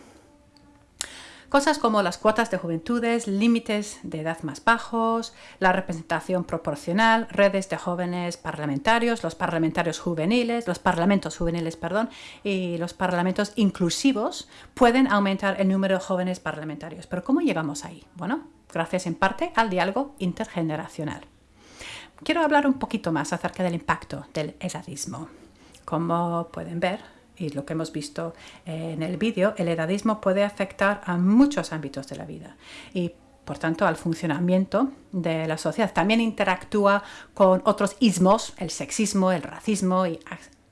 Cosas como las cuotas de juventudes, límites de edad más bajos, la representación proporcional, redes de jóvenes parlamentarios, los parlamentarios juveniles, los parlamentos juveniles, perdón, y los parlamentos inclusivos pueden aumentar el número de jóvenes parlamentarios. Pero ¿cómo llegamos ahí? Bueno, gracias en parte al diálogo intergeneracional. Quiero hablar un poquito más acerca del impacto del edadismo. Como pueden ver, y lo que hemos visto en el vídeo, el edadismo puede afectar a muchos ámbitos de la vida y por tanto al funcionamiento de la sociedad. También interactúa con otros ismos, el sexismo, el racismo y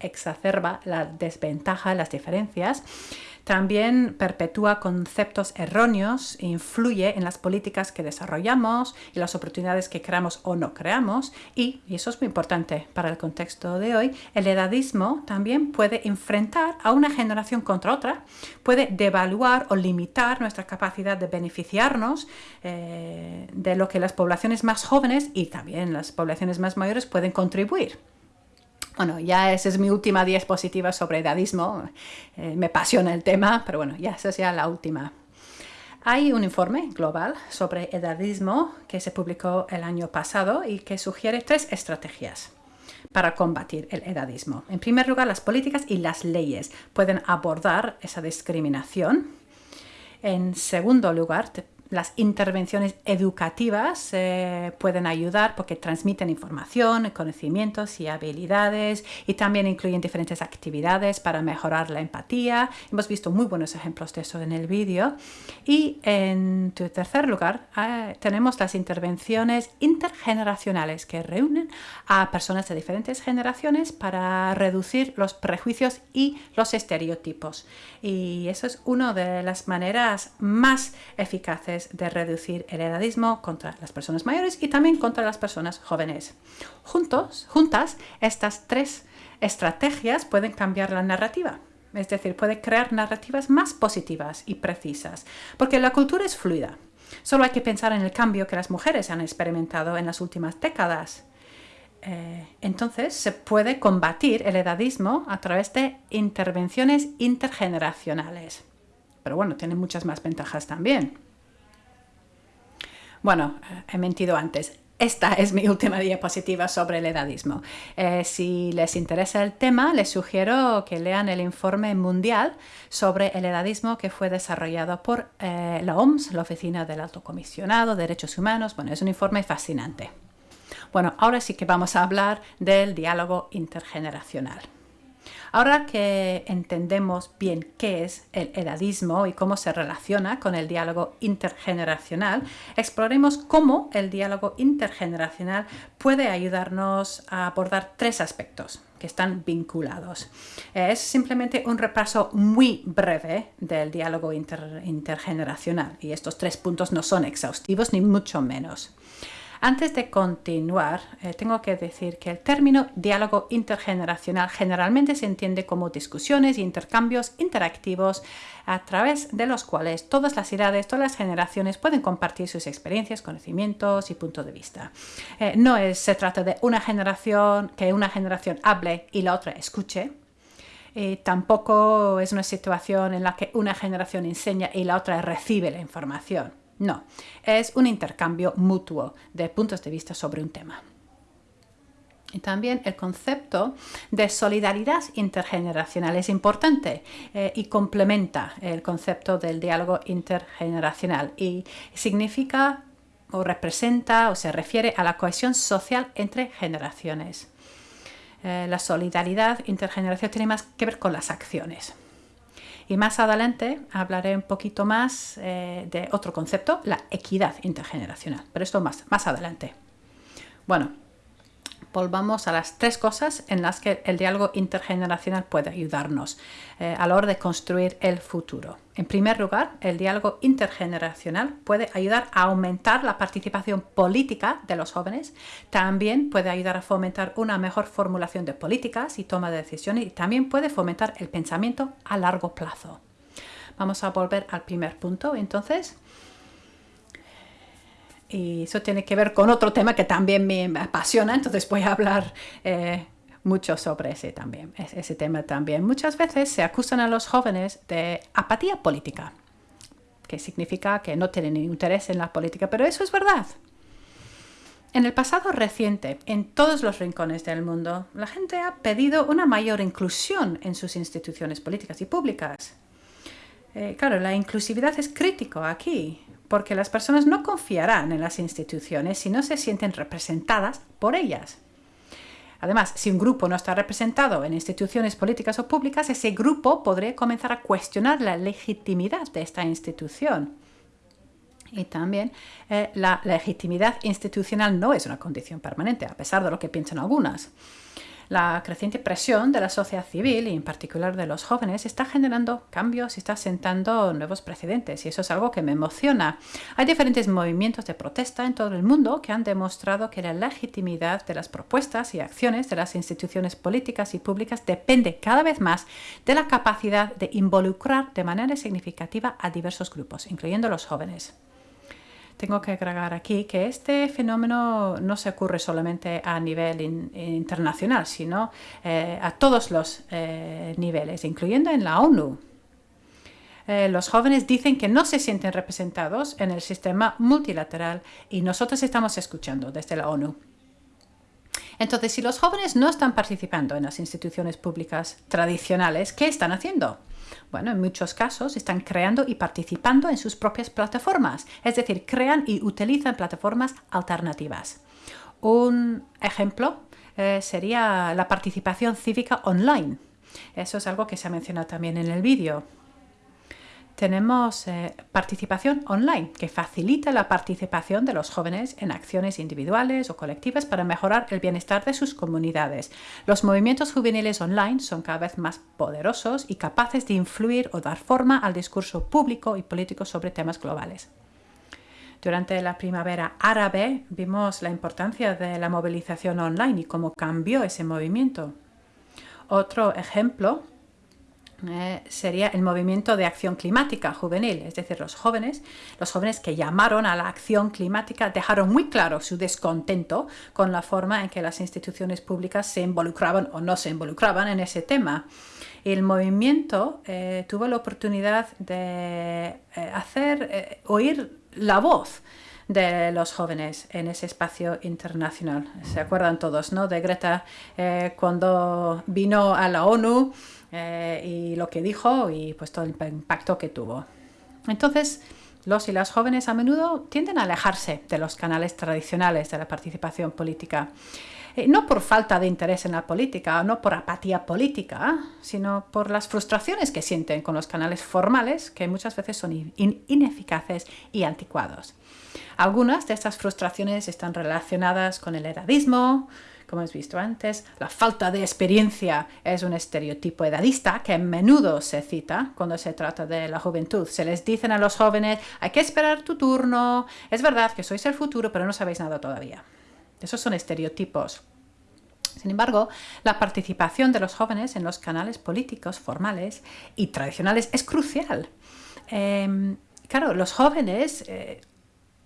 exacerba la desventaja, las diferencias también perpetúa conceptos erróneos e influye en las políticas que desarrollamos y las oportunidades que creamos o no creamos. Y, y eso es muy importante para el contexto de hoy, el edadismo también puede enfrentar a una generación contra otra, puede devaluar o limitar nuestra capacidad de beneficiarnos eh, de lo que las poblaciones más jóvenes y también las poblaciones más mayores pueden contribuir. Bueno, ya esa es mi última diapositiva sobre edadismo. Eh, me apasiona el tema, pero bueno, ya esa es ya la última. Hay un informe global sobre edadismo que se publicó el año pasado y que sugiere tres estrategias para combatir el edadismo. En primer lugar, las políticas y las leyes pueden abordar esa discriminación. En segundo lugar, las intervenciones educativas eh, pueden ayudar porque transmiten información, conocimientos y habilidades y también incluyen diferentes actividades para mejorar la empatía. Hemos visto muy buenos ejemplos de eso en el vídeo. Y en tercer lugar eh, tenemos las intervenciones intergeneracionales que reúnen a personas de diferentes generaciones para reducir los prejuicios y los estereotipos. Y eso es una de las maneras más eficaces de reducir el edadismo contra las personas mayores y también contra las personas jóvenes. Juntos, juntas, estas tres estrategias pueden cambiar la narrativa. Es decir, puede crear narrativas más positivas y precisas, porque la cultura es fluida. Solo hay que pensar en el cambio que las mujeres han experimentado en las últimas décadas. Eh, entonces se puede combatir el edadismo a través de intervenciones intergeneracionales. Pero bueno, tiene muchas más ventajas también. Bueno, eh, he mentido antes. Esta es mi [laughs] última diapositiva sobre el edadismo. Eh, si les interesa el tema, les sugiero que lean el informe mundial sobre el edadismo que fue desarrollado por eh, la OMS, la Oficina del Alto Comisionado de Derechos Humanos. Bueno, es un informe fascinante. Bueno, ahora sí que vamos a hablar del diálogo intergeneracional. Ahora que entendemos bien qué es el edadismo y cómo se relaciona con el diálogo intergeneracional, exploremos cómo el diálogo intergeneracional puede ayudarnos a abordar tres aspectos que están vinculados. Es simplemente un repaso muy breve del diálogo intergeneracional y estos tres puntos no son exhaustivos ni mucho menos. Antes de continuar, eh, tengo que decir que el término diálogo intergeneracional generalmente se entiende como discusiones e intercambios interactivos a través de los cuales todas las edades, todas las generaciones pueden compartir sus experiencias, conocimientos y puntos de vista. Eh, no se trata de una generación que una generación hable y la otra escuche, eh, tampoco es una situación en la que una generación enseña y la otra recibe la información. No, es un intercambio mutuo de puntos de vista sobre un tema. Y también el concepto de solidaridad intergeneracional es importante eh, y complementa el concepto del diálogo intergeneracional y significa o representa o se refiere a la cohesión social entre generaciones. Eh, la solidaridad intergeneracional tiene más que ver con las acciones. Y más adelante hablaré un poquito más eh, de otro concepto, la equidad intergeneracional, pero esto más, más adelante. Bueno, volvamos a las tres cosas en las que el diálogo intergeneracional puede ayudarnos eh, a la hora de construir el futuro. En primer lugar, el diálogo intergeneracional puede ayudar a aumentar la participación política de los jóvenes, también puede ayudar a fomentar una mejor formulación de políticas y toma de decisiones y también puede fomentar el pensamiento a largo plazo. Vamos a volver al primer punto, entonces. Y eso tiene que ver con otro tema que también me apasiona, entonces voy a hablar eh, mucho sobre ese también, ese tema también. Muchas veces se acusan a los jóvenes de apatía política, que significa que no tienen interés en la política, pero eso es verdad. En el pasado reciente, en todos los rincones del mundo, la gente ha pedido una mayor inclusión en sus instituciones políticas y públicas. Eh, claro, la inclusividad es crítico aquí, porque las personas no confiarán en las instituciones si no se sienten representadas por ellas. Además, si un grupo no está representado en instituciones políticas o públicas, ese grupo podría comenzar a cuestionar la legitimidad de esta institución. Y también eh, la legitimidad institucional no es una condición permanente, a pesar de lo que piensan algunas. La creciente presión de la sociedad civil y en particular de los jóvenes está generando cambios y está sentando nuevos precedentes y eso es algo que me emociona. Hay diferentes movimientos de protesta en todo el mundo que han demostrado que la legitimidad de las propuestas y acciones de las instituciones políticas y públicas depende cada vez más de la capacidad de involucrar de manera significativa a diversos grupos, incluyendo los jóvenes tengo que agregar aquí que este fenómeno no se ocurre solamente a nivel internacional, sino eh, a todos los eh, niveles, incluyendo en la ONU. Eh, los jóvenes dicen que no se sienten representados en el sistema multilateral y nosotros estamos escuchando desde la ONU. Entonces, si los jóvenes no están participando en las instituciones públicas tradicionales, ¿qué están haciendo? Bueno, en muchos casos están creando y participando en sus propias plataformas, es decir, crean y utilizan plataformas alternativas. Un ejemplo eh, sería la participación cívica online. Eso es algo que se ha mencionado también en el vídeo tenemos eh, participación online, que facilita la participación de los jóvenes en acciones individuales o colectivas para mejorar el bienestar de sus comunidades. Los movimientos juveniles online son cada vez más poderosos y capaces de influir o dar forma al discurso público y político sobre temas globales. Durante la primavera árabe vimos la importancia de la movilización online y cómo cambió ese movimiento. Otro ejemplo eh, sería el movimiento de acción climática juvenil, es decir, los jóvenes, los jóvenes que llamaron a la acción climática dejaron muy claro su descontento con la forma en que las instituciones públicas se involucraban o no se involucraban en ese tema. El movimiento eh, tuvo la oportunidad de eh, hacer oír la voz de los jóvenes en ese espacio internacional. Se acuerdan todos, ¿no? De Greta cuando vino a la ONU eh, y lo que dijo y pues todo el impacto que tuvo. Entonces, los y las jóvenes a menudo tienden a alejarse de los canales tradicionales de la participación política. Eh, no por falta de interés en la política, no por apatía política, sino por las frustraciones que sienten con los canales formales, que muchas veces son ineficaces y anticuados. Algunas de estas frustraciones están relacionadas con el edadismo, como hemos visto antes, la falta de experiencia es un estereotipo edadista que a menudo se cita cuando se trata de la juventud. Se les dicen a los jóvenes, hay que esperar tu turno, es verdad que sois el futuro, pero no sabéis nada todavía. Esos son estereotipos. Sin embargo, la participación de los jóvenes en los canales políticos formales y tradicionales es crucial. Em, claro, los jóvenes eh,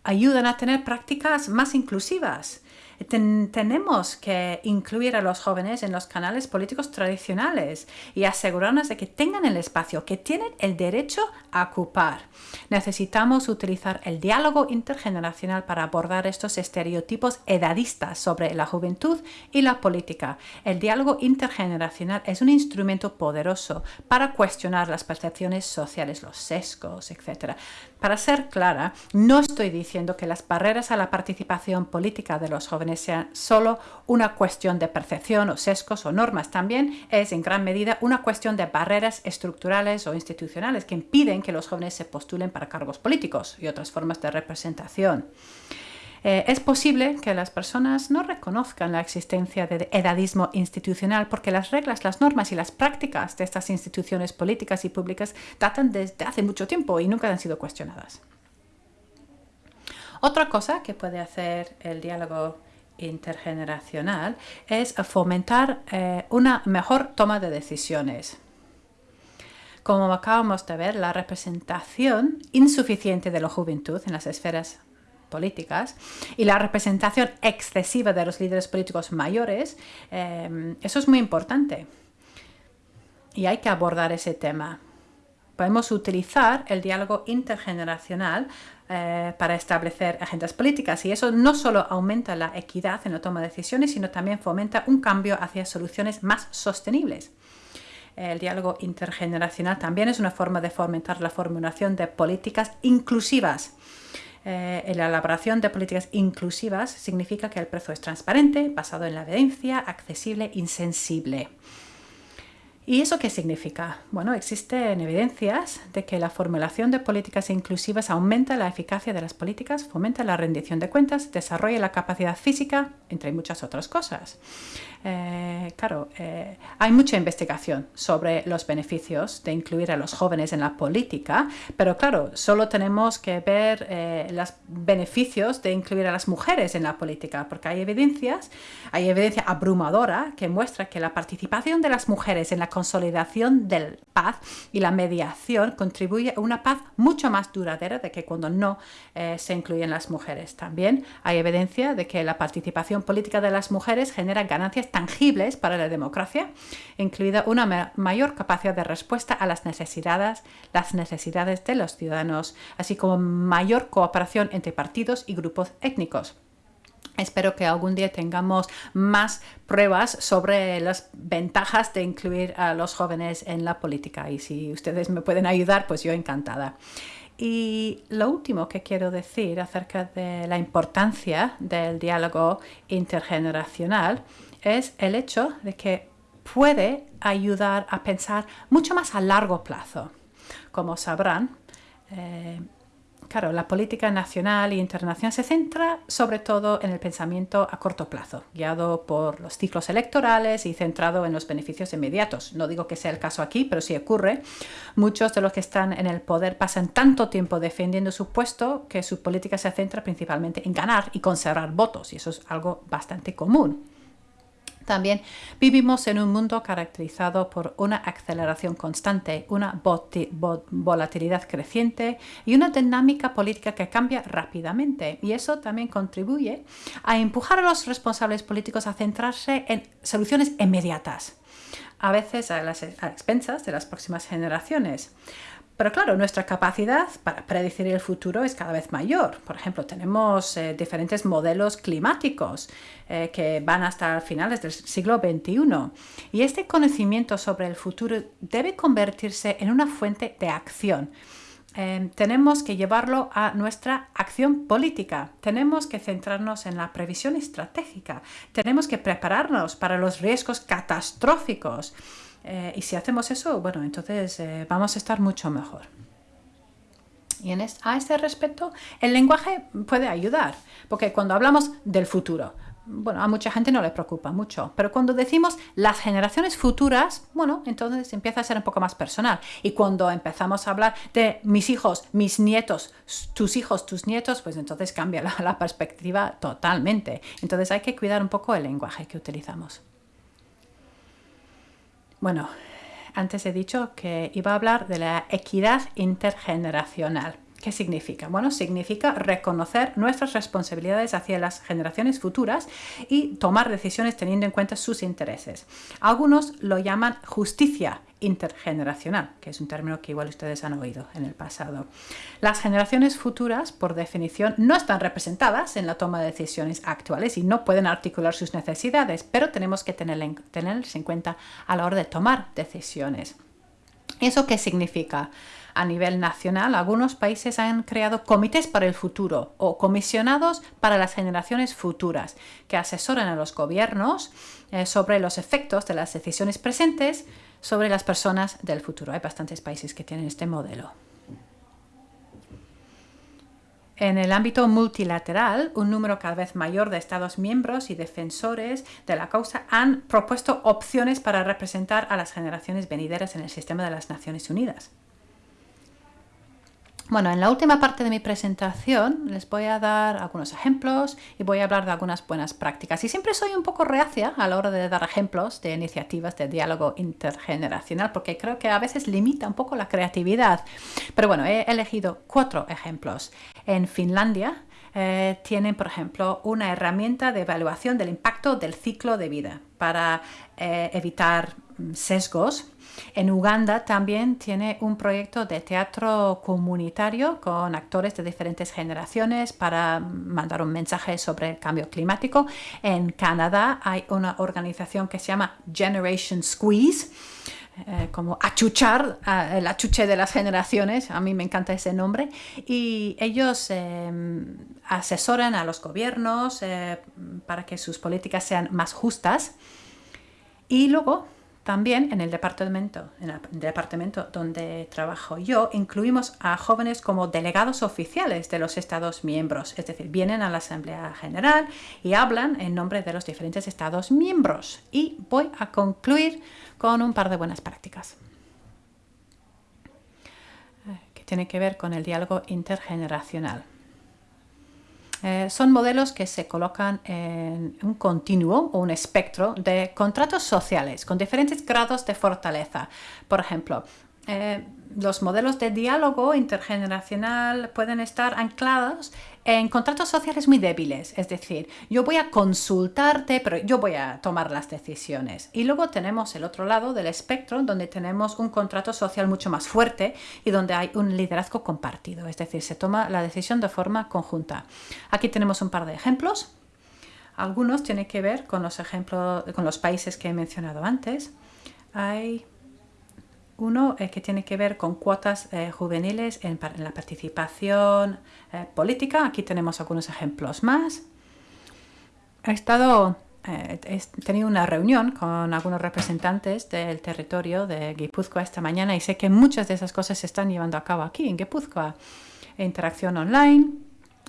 ayudan a tener prácticas más inclusivas tenemos que incluir a los jóvenes en los canales políticos tradicionales y asegurarnos de que tengan el espacio que tienen el derecho a ocupar. Necesitamos utilizar el diálogo intergeneracional para abordar estos estereotipos edadistas sobre la juventud y la política. El diálogo intergeneracional es un instrumento poderoso para cuestionar las percepciones sociales, los sesgos, etc. Para ser clara, no estoy diciendo que las barreras a la participación política de los jóvenes sean solo una cuestión de percepción o sesgos o normas. También es en gran medida una cuestión de barreras estructurales o institucionales que impiden que los jóvenes se postulen para cargos políticos y otras formas de representación. Eh, es posible que las personas no reconozcan la existencia de edadismo institucional porque las reglas, las normas y las prácticas de estas instituciones políticas y públicas datan desde hace mucho tiempo y nunca han sido cuestionadas. Otra cosa que puede hacer el diálogo intergeneracional es fomentar eh, una mejor toma de decisiones. Como acabamos de ver, la representación insuficiente de la juventud en las esferas políticas y la representación excesiva de los líderes políticos mayores, eh, eso es muy importante. Y hay que abordar ese tema. Podemos utilizar el diálogo intergeneracional eh, para establecer agendas políticas y eso no solo aumenta la equidad en la toma de decisiones, sino también fomenta un cambio hacia soluciones más sostenibles. El diálogo intergeneracional también es una forma de fomentar la formulación de políticas inclusivas eh, la elaboración de políticas inclusivas significa que el precio es transparente, basado en la evidencia, accesible, insensible. ¿Y eso qué significa? Bueno, existen evidencias de que la formulación de políticas inclusivas aumenta la eficacia de las políticas, fomenta la rendición de cuentas, desarrolla la capacidad física, entre muchas otras cosas. Eh, claro, eh, hay mucha investigación sobre los beneficios de incluir a los jóvenes en la política, pero claro, solo tenemos que ver eh, los beneficios de incluir a las mujeres en la política, porque hay evidencias, hay evidencia abrumadora que muestra que la participación de las mujeres en la consolidación del paz y la mediación contribuye a una paz mucho más duradera de que cuando no se incluyen las mujeres. También hay evidencia de que la participación política de las mujeres genera ganancias tangibles para la democracia, incluida una mayor capacidad de respuesta a las necesidades, las necesidades de los ciudadanos, así como mayor cooperación entre partidos y grupos étnicos. Espero que algún día tengamos más pruebas sobre las ventajas de incluir a los jóvenes en la política y si ustedes me pueden ayudar, pues yo encantada. Y lo último que quiero decir acerca de la importancia del diálogo intergeneracional es el hecho de que puede ayudar a pensar mucho más a largo plazo. Como sabrán, eh, claro, la política nacional e internacional se centra sobre todo en el pensamiento a corto plazo, guiado por los ciclos electorales y centrado en los beneficios inmediatos. No digo que sea el caso aquí, pero sí ocurre. Muchos de los que están en el poder pasan tanto tiempo defendiendo su puesto que su política se centra principalmente en ganar y conservar votos, y eso es algo bastante común. También vivimos en un mundo caracterizado por una aceleración constante, una volatilidad creciente y una dinámica política que cambia rápidamente. Y eso también contribuye a empujar a los responsables políticos a centrarse en soluciones inmediatas, a veces a las expensas de las próximas generaciones. Pero claro, nuestra capacidad para predecir el futuro es cada vez mayor. Por ejemplo, tenemos eh, diferentes modelos climáticos eh, que van hasta finales del siglo XXI. Y este conocimiento sobre el futuro debe convertirse en una fuente de acción. Em, tenemos que llevarlo a nuestra acción política. Tenemos que centrarnos en la previsión estratégica. Tenemos que prepararnos para los riesgos catastróficos. Eh, y si hacemos eso, bueno, entonces eh, vamos a estar mucho mejor. Y en a este respecto, el lenguaje puede ayudar, porque cuando hablamos del futuro, bueno, a mucha gente no le preocupa mucho, pero cuando decimos las generaciones futuras, bueno, entonces empieza a ser un poco más personal. Y cuando empezamos a hablar de mis hijos, mis nietos, tus hijos, tus nietos, pues entonces cambia la perspectiva totalmente. Entonces hay que cuidar un poco el lenguaje que utilizamos. Bueno, antes he dicho que iba a hablar de la equidad intergeneracional. ¿Qué significa? Bueno, significa reconocer nuestras responsabilidades hacia las generaciones futuras y tomar decisiones teniendo en cuenta sus intereses. Algunos lo llaman justicia intergeneracional, que es un término que igual ustedes han oído en el pasado. Las generaciones futuras, por definición, no están representadas en la toma de decisiones actuales y no pueden articular sus necesidades, pero tenemos que tenerlas en cuenta a la hora de tomar decisiones. ¿Eso qué significa? A nivel nacional, algunos países han creado comités para el futuro o comisionados para las generaciones futuras que asesoran a los gobiernos eh, sobre los efectos de las decisiones presentes sobre las personas del futuro. Hay bastantes países que tienen este modelo. En el ámbito multilateral, un número cada vez mayor de Estados miembros y defensores de la causa han propuesto opciones para representar a las generaciones venideras en el sistema de las Naciones Unidas. Bueno, en la última parte de mi presentación les voy a dar algunos ejemplos y voy a hablar de algunas buenas prácticas. Y siempre soy un poco reacia a la hora de dar ejemplos de iniciativas de diálogo intergeneracional porque creo que a veces limita un poco la creatividad. Pero bueno, he elegido cuatro ejemplos. En Finlandia eh, tienen, por ejemplo, una herramienta de evaluación del impacto del ciclo de vida para eh, evitar sesgos en Uganda también tiene un proyecto de teatro comunitario con actores de diferentes generaciones para mandar un mensaje sobre el cambio climático. En Canadá hay una organización que se llama Generation Squeeze. Eh, como achuchar, el achuche de las generaciones, a mí me encanta ese nombre, y ellos em, asesoran a los gobiernos eh, para que sus políticas sean más justas. Y luego también en el departamento, en el departamento donde trabajo yo, incluimos a jóvenes como delegados oficiales de los Estados miembros, es decir, vienen a la Asamblea General y hablan en nombre de los diferentes Estados miembros. Y voy a concluir con un par de buenas prácticas eh, que tiene que ver con el diálogo intergeneracional. Eh, son modelos que se colocan en un continuo o un espectro de contratos sociales con diferentes grados de fortaleza. Por ejemplo, eh, los modelos de diálogo intergeneracional pueden estar anclados en contratos sociales muy débiles, es decir, yo voy a consultarte, pero yo voy a tomar las decisiones. Y luego tenemos el otro lado del espectro, donde tenemos un contrato social mucho más fuerte y donde hay un liderazgo compartido, es decir, se toma la decisión de forma conjunta. Aquí tenemos un par de ejemplos. Algunos tienen que ver con los ejemplos, con los países que he mencionado antes. Hay uno eh, que tiene que ver con cuotas eh, juveniles en, la participación eh, política. Aquí tenemos algunos ejemplos más. He estado, he tenido una reunión con algunos representantes del territorio de Guipúzcoa esta mañana y sé que muchas de esas cosas se están llevando a cabo aquí en Guipúzcoa. Interacción online,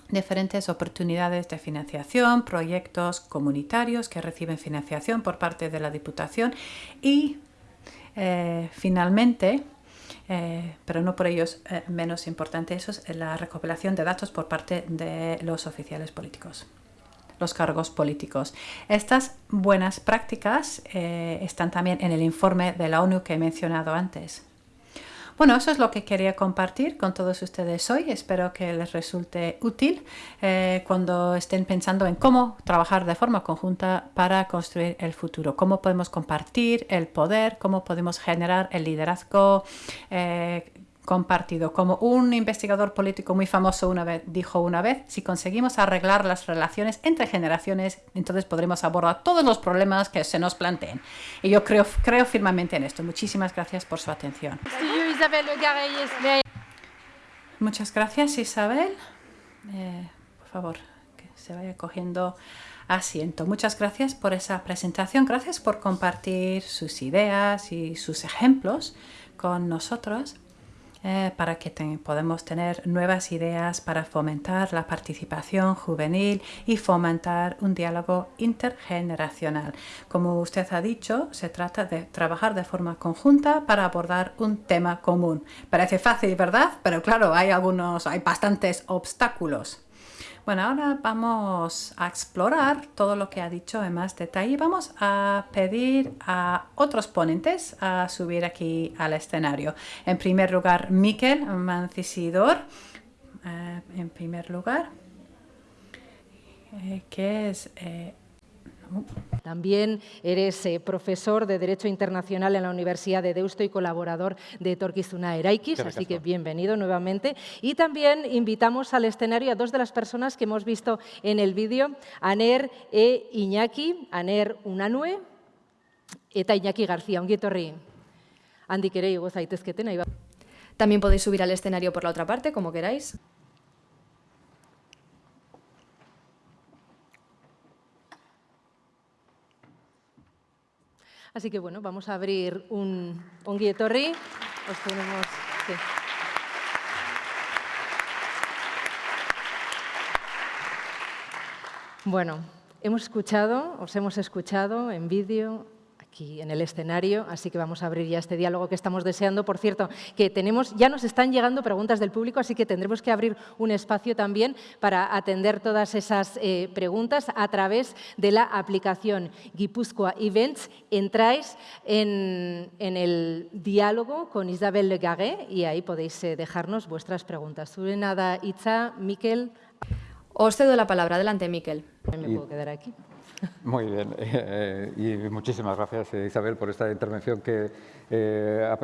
diferentes oportunidades de financiación, proyectos comunitarios que reciben financiación por parte de la Diputación y eh, finalmente, eh, pero no por ello eh, menos importante, eso es la recopilación de datos por parte de los oficiales políticos los cargos políticos. Estas buenas prácticas están también en el informe de la ONU que he mencionado antes. Bueno, eso es lo que quería compartir con todos ustedes hoy. Espero que les resulte útil eh, cuando estén pensando en cómo trabajar de forma conjunta para construir el futuro, cómo podemos compartir el poder, cómo podemos generar el liderazgo eh, compartido. Como un investigador político muy famoso una vez dijo una vez, si conseguimos arreglar las relaciones entre generaciones, entonces podremos abordar todos los problemas que se nos planteen. Y yo creo, creo firmemente en esto. Muchísimas gracias por su atención. Muchas gracias, Isabel. Eh, por favor, que se vaya cogiendo asiento. Muchas gracias por esa presentación. Gracias por compartir sus ideas y sus ejemplos con nosotros. Eh, para que podamos tener nuevas ideas para fomentar la participación juvenil y fomentar un diálogo intergeneracional. Como usted ha dicho, se trata de trabajar de forma conjunta para abordar un tema común. Parece fácil, ¿verdad? Pero claro, hay algunos, hay bastantes obstáculos. Bueno, ahora vamos a explorar todo lo que ha dicho en más detalle. Vamos a pedir a otros ponentes a subir aquí al escenario. En primer lugar, Miquel Mancisidor. Eh, en primer lugar, eh, que es eh, también eres eh, profesor de Derecho Internacional en la Universidad de Deusto y colaborador de Torquizuna Eraikis, así que bienvenido nuevamente. Y también invitamos al escenario a dos de las personas que hemos visto en el vídeo, Aner e Iñaki, Aner Unanue eta Iñaki García, ongietorri. Handik ere igo zaitezketen. También podéis subir al escenario por la otra parte, como queráis. Así que bueno, vamos a abrir un onguietorri. Os ponemos... Sí. Bueno, hemos escuchado, os hemos escuchado en vídeo, aquí en el escenario, así que vamos a abrir ya este diálogo que estamos deseando. Por cierto, que tenemos, ya nos están llegando preguntas del público, así que tendremos que abrir un espacio también para atender todas esas eh, preguntas a través de la aplicación Guipúzcoa Events. Entráis en, el diálogo con Isabel Legaré y ahí podéis eh, dejarnos vuestras preguntas. nada, Itza, Miquel. Os cedo la palabra. Adelante, Miquel. Me puedo quedar aquí. Muy bien, [laughs] eh, y muchísimas gracias Isabel por esta intervención que eh,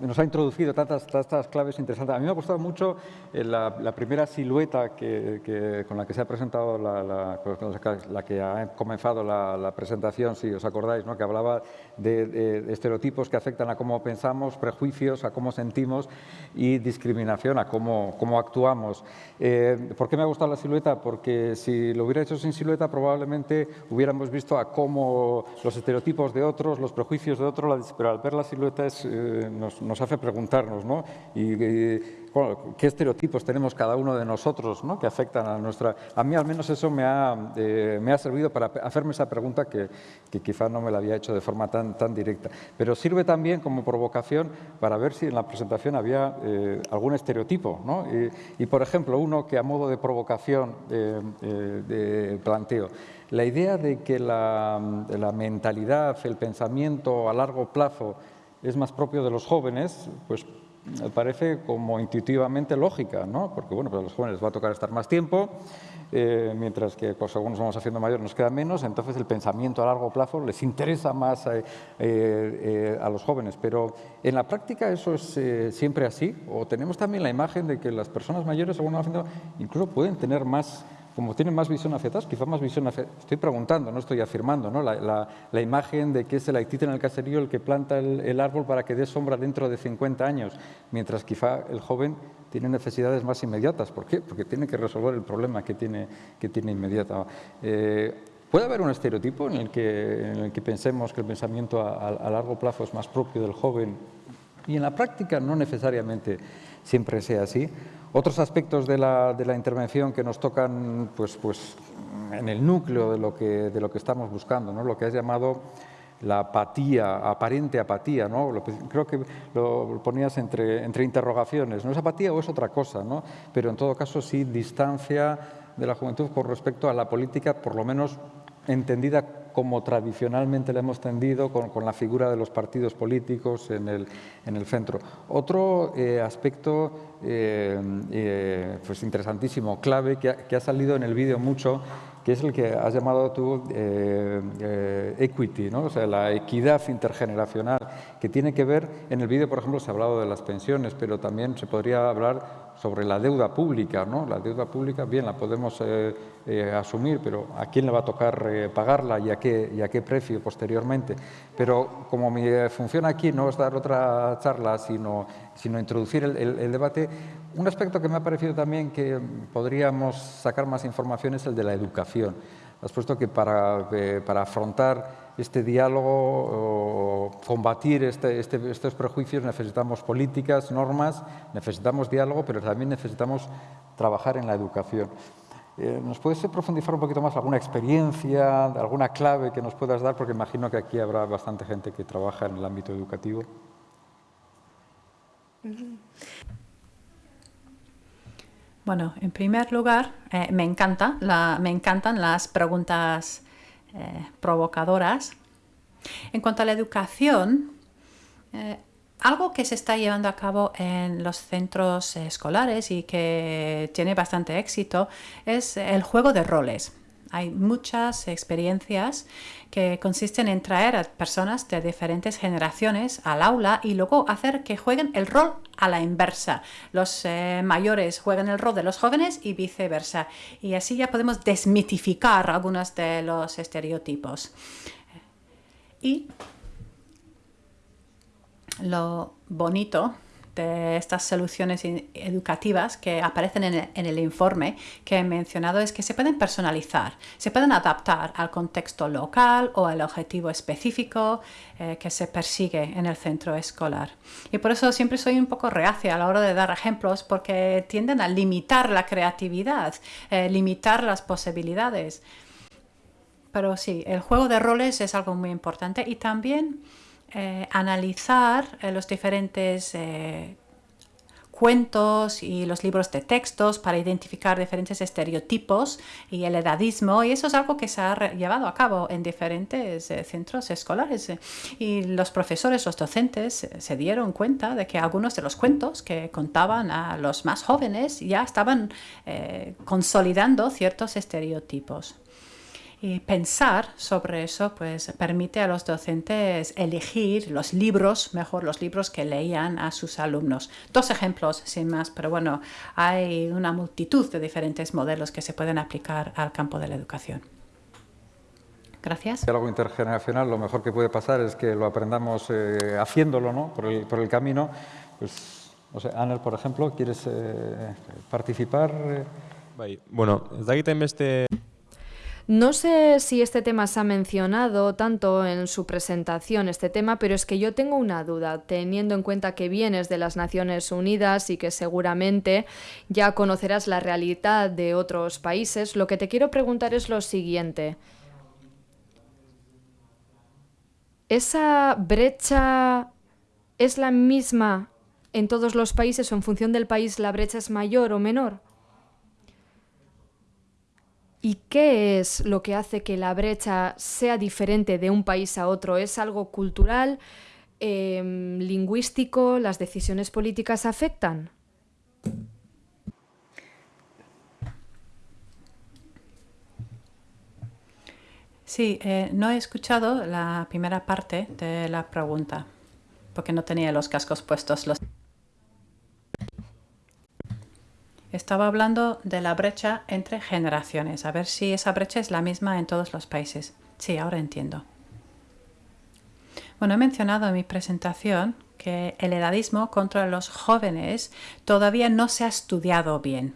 nos ha introducido tantas, tantas claves interesantes. A mí me ha gustado mucho eh, la, primera silueta que, con la que se ha presentado, la, que ha comenzado la, presentación, si os acordáis, ¿no? que hablaba de, estereotipos que afectan a cómo pensamos, prejuicios, a cómo sentimos y discriminación, a cómo, cómo actuamos. Eh, ¿Por qué me ha gustado la silueta? Porque si lo hubiera hecho sin silueta probablemente hubiéramos visto a cómo los estereotipos de otros, los prejuicios de otros, pero ver las siluetas eh, nos, hace preguntarnos, ¿no? Y, qué estereotipos tenemos cada uno de nosotros, ¿no? Que afectan a nuestra... A mí al menos eso me ha, eh, me ha servido para hacerme esa pregunta que, que, quizá no me la había hecho de forma tan, tan directa. Pero sirve también como provocación para ver si en la presentación había eh, algún estereotipo. Y, por ejemplo, uno que a modo de provocación planteo, la idea de que la, mentalidad, el pensamiento a largo plazo es más propio de los jóvenes, pues parece como intuitivamente lógica, ¿no? porque bueno, pues a los jóvenes les va a tocar estar más tiempo, eh, mientras que pues, según nos vamos haciendo mayores nos queda menos, entonces el pensamiento a largo plazo les interesa más eh, eh, a los jóvenes. Pero en la práctica eso es siempre así, o tenemos también la imagen de que las personas mayores, según nos incluso pueden tener más como tienen más visión hacia atrás, quizá más visión hacia... Estoy preguntando, no estoy afirmando, ¿no? La, imagen de que es el haitita en el caserío el que planta el, árbol para que dé sombra dentro de 50 años, mientras quizá el joven tiene necesidades más inmediatas. ¿Por qué? Porque tiene que resolver el problema que tiene, que tiene inmediata. Eh, ¿Puede haber un estereotipo en el que, pensemos que el pensamiento a largo plazo es más propio del joven y en la práctica no necesariamente siempre sea así? Otros aspectos de la, intervención que nos tocan pues, pues, en el núcleo de lo que, de lo que estamos buscando, ¿no? lo que has llamado la apatía, aparente apatía, ¿no? creo que lo ponías entre, entre interrogaciones, ¿no es apatía o es otra cosa? ¿no? Pero en todo caso sí distancia de la juventud con respecto a la política, por lo menos entendida como tradicionalmente la hemos tendido con, la figura de los partidos políticos en el, en el centro. Otro eh, aspecto eh, eh, pues interesantísimo, clave, que ha salido en el vídeo mucho, que es el que has llamado tú equity, ¿no? o sea, la equidad intergeneracional, que tiene que ver, en el vídeo, por ejemplo, se ha hablado de las pensiones, pero también se podría hablar sobre la deuda pública. ¿no? La deuda pública, bien, la podemos eh, eh, asumir, pero ¿a quién le va a tocar eh, pagarla y a, qué, y a qué precio posteriormente? Pero como mi función aquí no es dar otra charla, sino, sino introducir el, debate, un aspecto que me ha parecido también que podríamos sacar más información es el de la educación. Has puesto que para, para afrontar este diálogo, combatir este, este, estos prejuicios, necesitamos políticas, normas, necesitamos diálogo, pero también necesitamos trabajar en la educación. Eh, ¿Nos puedes profundizar un poquito más alguna experiencia, alguna clave que nos puedas dar? Porque imagino que aquí habrá bastante gente que trabaja en el ámbito educativo. Bueno, en primer lugar, eh, me, encanta me encantan las preguntas eh, provocadoras. En cuanto a la educación, eh, algo que se está llevando a cabo en los centros escolares y que tiene bastante éxito es el juego de roles. Hay muchas experiencias que consisten en traer a personas de diferentes generaciones al aula y luego hacer que jueguen el rol a la inversa. Los eh, mayores juegan el rol de los jóvenes y viceversa. Y así ya podemos desmitificar algunos de los estereotipos. Y lo bonito de estas soluciones educativas que aparecen en el, informe que he mencionado es que se pueden personalizar, se pueden adaptar al contexto local o al objetivo específico eh, que se persigue en el centro escolar. Y por eso siempre soy un poco reacia a la hora de dar ejemplos porque tienden a limitar la creatividad, eh, limitar las posibilidades. Pero sí, el juego de roles es algo muy importante y también eh, analizar eh, los diferentes eh, cuentos y los libros de textos para identificar diferentes estereotipos y el edadismo y eso es algo que se ha llevado a cabo en diferentes centros escolares y los profesores, los docentes se dieron cuenta de que algunos de los cuentos que contaban a los más jóvenes ya estaban consolidando ciertos estereotipos. Y pensar sobre eso pues, permite a los docentes elegir los libros, mejor los libros que leían a sus alumnos. Dos ejemplos sin más, pero bueno, hay una multitud de diferentes modelos que se pueden aplicar al campo de la educación. Gracias. Algo intergeneracional, lo mejor que puede pasar es que lo aprendamos eh, haciéndolo ¿no? por, el, por el camino. Pues, no sé, Anel, por ejemplo, ¿quieres eh, participar? Bueno, ez dakiten beste... No sé si este tema se ha mencionado tanto en su presentación, este tema, pero es que yo tengo una duda, teniendo en cuenta que vienes de las Naciones Unidas y que seguramente ya conocerás la realidad de otros países, lo que te quiero preguntar es lo siguiente. ¿Esa brecha es la misma en todos los países o en función del país la brecha es mayor o menor? ¿Y qué es lo que hace que la brecha sea diferente de un país a otro? ¿Es algo cultural, em, lingüístico? ¿Las decisiones políticas afectan? Sí, eh, no he escuchado la primera parte de la pregunta porque no tenía los cascos puestos. Los... Estaba hablando de la brecha entre generaciones, a ver si esa brecha es la misma en todos los países. Sí, ahora entiendo. Bueno, he mencionado en mi presentación que el edadismo contra los jóvenes todavía no se ha estudiado bien.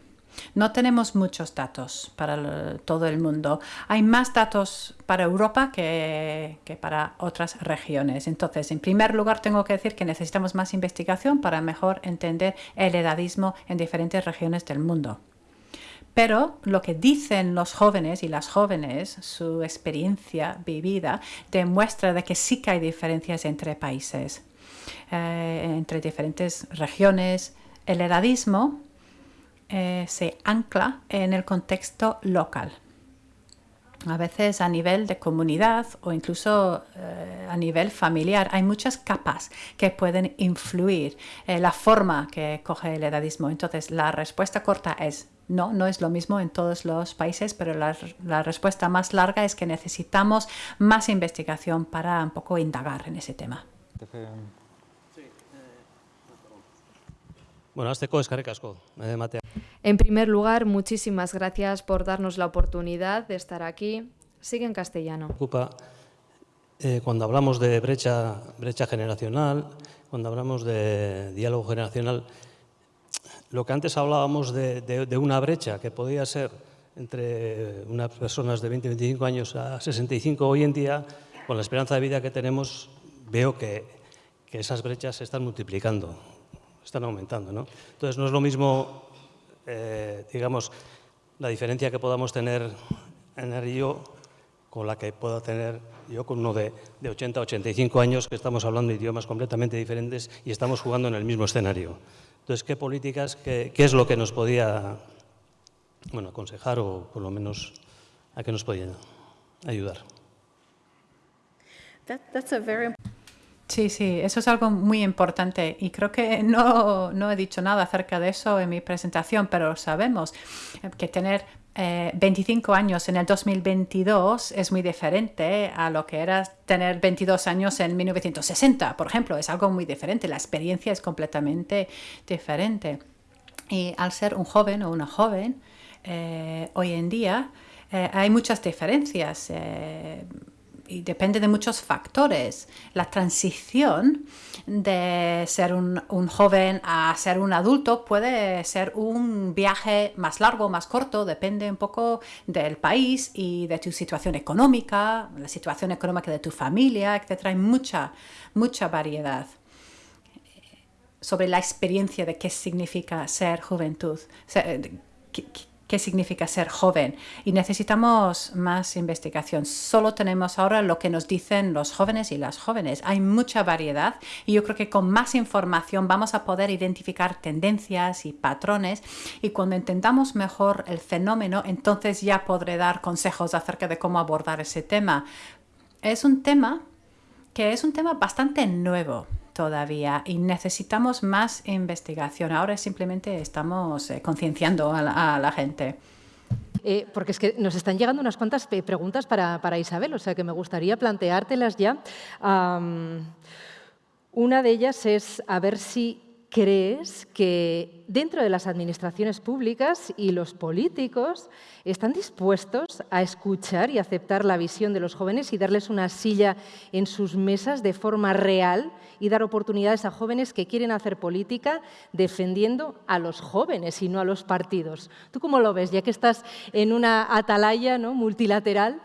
No tenemos muchos datos para todo el mundo. Hay más datos para Europa que, para otras regiones. Entonces, en primer lugar, tengo que decir que necesitamos más investigación para mejor entender el edadismo en diferentes regiones del mundo. Pero lo que dicen los jóvenes y las jóvenes, su experiencia vivida, demuestra de que sí que hay diferencias entre países, eh, entre diferentes regiones. El edadismo eh, se ancla en el contexto local. A veces a nivel de comunidad o incluso eh, a nivel familiar hay muchas capas que pueden influir en la forma que coge el edadismo. Entonces la respuesta corta es no, no es lo mismo en todos los países, pero la, la, respuesta más larga es que necesitamos más investigación para un poco indagar en ese tema. Bueno, azteko eskarrik asko, matea. En primer lugar, muchísimas gracias por darnos la oportunidad de estar aquí. Sigue en castellano. Ocupa, eh, cuando hablamos de brecha, brecha generacional, cuando hablamos de diálogo generacional, lo que antes hablábamos de, de, una brecha que podía ser entre unas personas de 20, 25 años a 65 hoy en día, con la esperanza de vida que tenemos, veo que, que esas brechas se están multiplicando están aumentando. ¿no? Entonces, no es lo mismo, eh, digamos, la diferencia que podamos tener en el yo con la que pueda tener yo con uno de, de 80 85 años que estamos hablando idiomas completamente diferentes y estamos jugando en el mismo escenario. Entonces, ¿qué políticas, qué, qué es lo que nos podía bueno, aconsejar o por lo menos a qué nos podía ayudar? That, that's a very Sí, sí, eso es algo muy importante y creo que [laughs] no, no, he dicho nada acerca de eso en mi presentación, pero sabemos que tener 25 eh, años en el 2022 es muy diferente a lo que era tener 22 años en 1960, por ejemplo, es algo muy diferente, la experiencia es completamente diferente. Y al ser un joven o una joven, eh, hoy en día eh, hay muchas diferencias y depende de muchos factores. La transición de ser un, joven a ser un adulto puede ser un viaje más largo, más corto, depende un poco del país y de tu situación económica, la situación económica de tu familia, etc. Hay mucha, mucha variedad sobre la experiencia de qué significa ser juventud, qué significa ser joven y necesitamos más investigación. Solo tenemos ahora lo que nos dicen los jóvenes y las jóvenes. Hay mucha variedad y yo creo que con más información vamos a poder identificar tendencias y patrones y cuando entendamos mejor el fenómeno, entonces ya podré dar consejos acerca de cómo abordar ese tema. Es un tema que es un tema bastante nuevo todavía y necesitamos más investigación. Ahora simplemente estamos eh, concienciando a, la gente. Eh, porque es que nos están llegando unas cuantas preguntas para, para, Isabel, o sea que me gustaría planteártelas ya. una de ellas es a ver si crees que dentro de las administraciones públicas y los políticos están dispuestos a escuchar y aceptar la visión de los jóvenes y darles una silla en sus mesas de forma real y dar oportunidades a jóvenes que quieren hacer política defendiendo a los jóvenes y no a los partidos. ¿Tú cómo lo ves, ya que estás en una atalaya ¿no? multilateral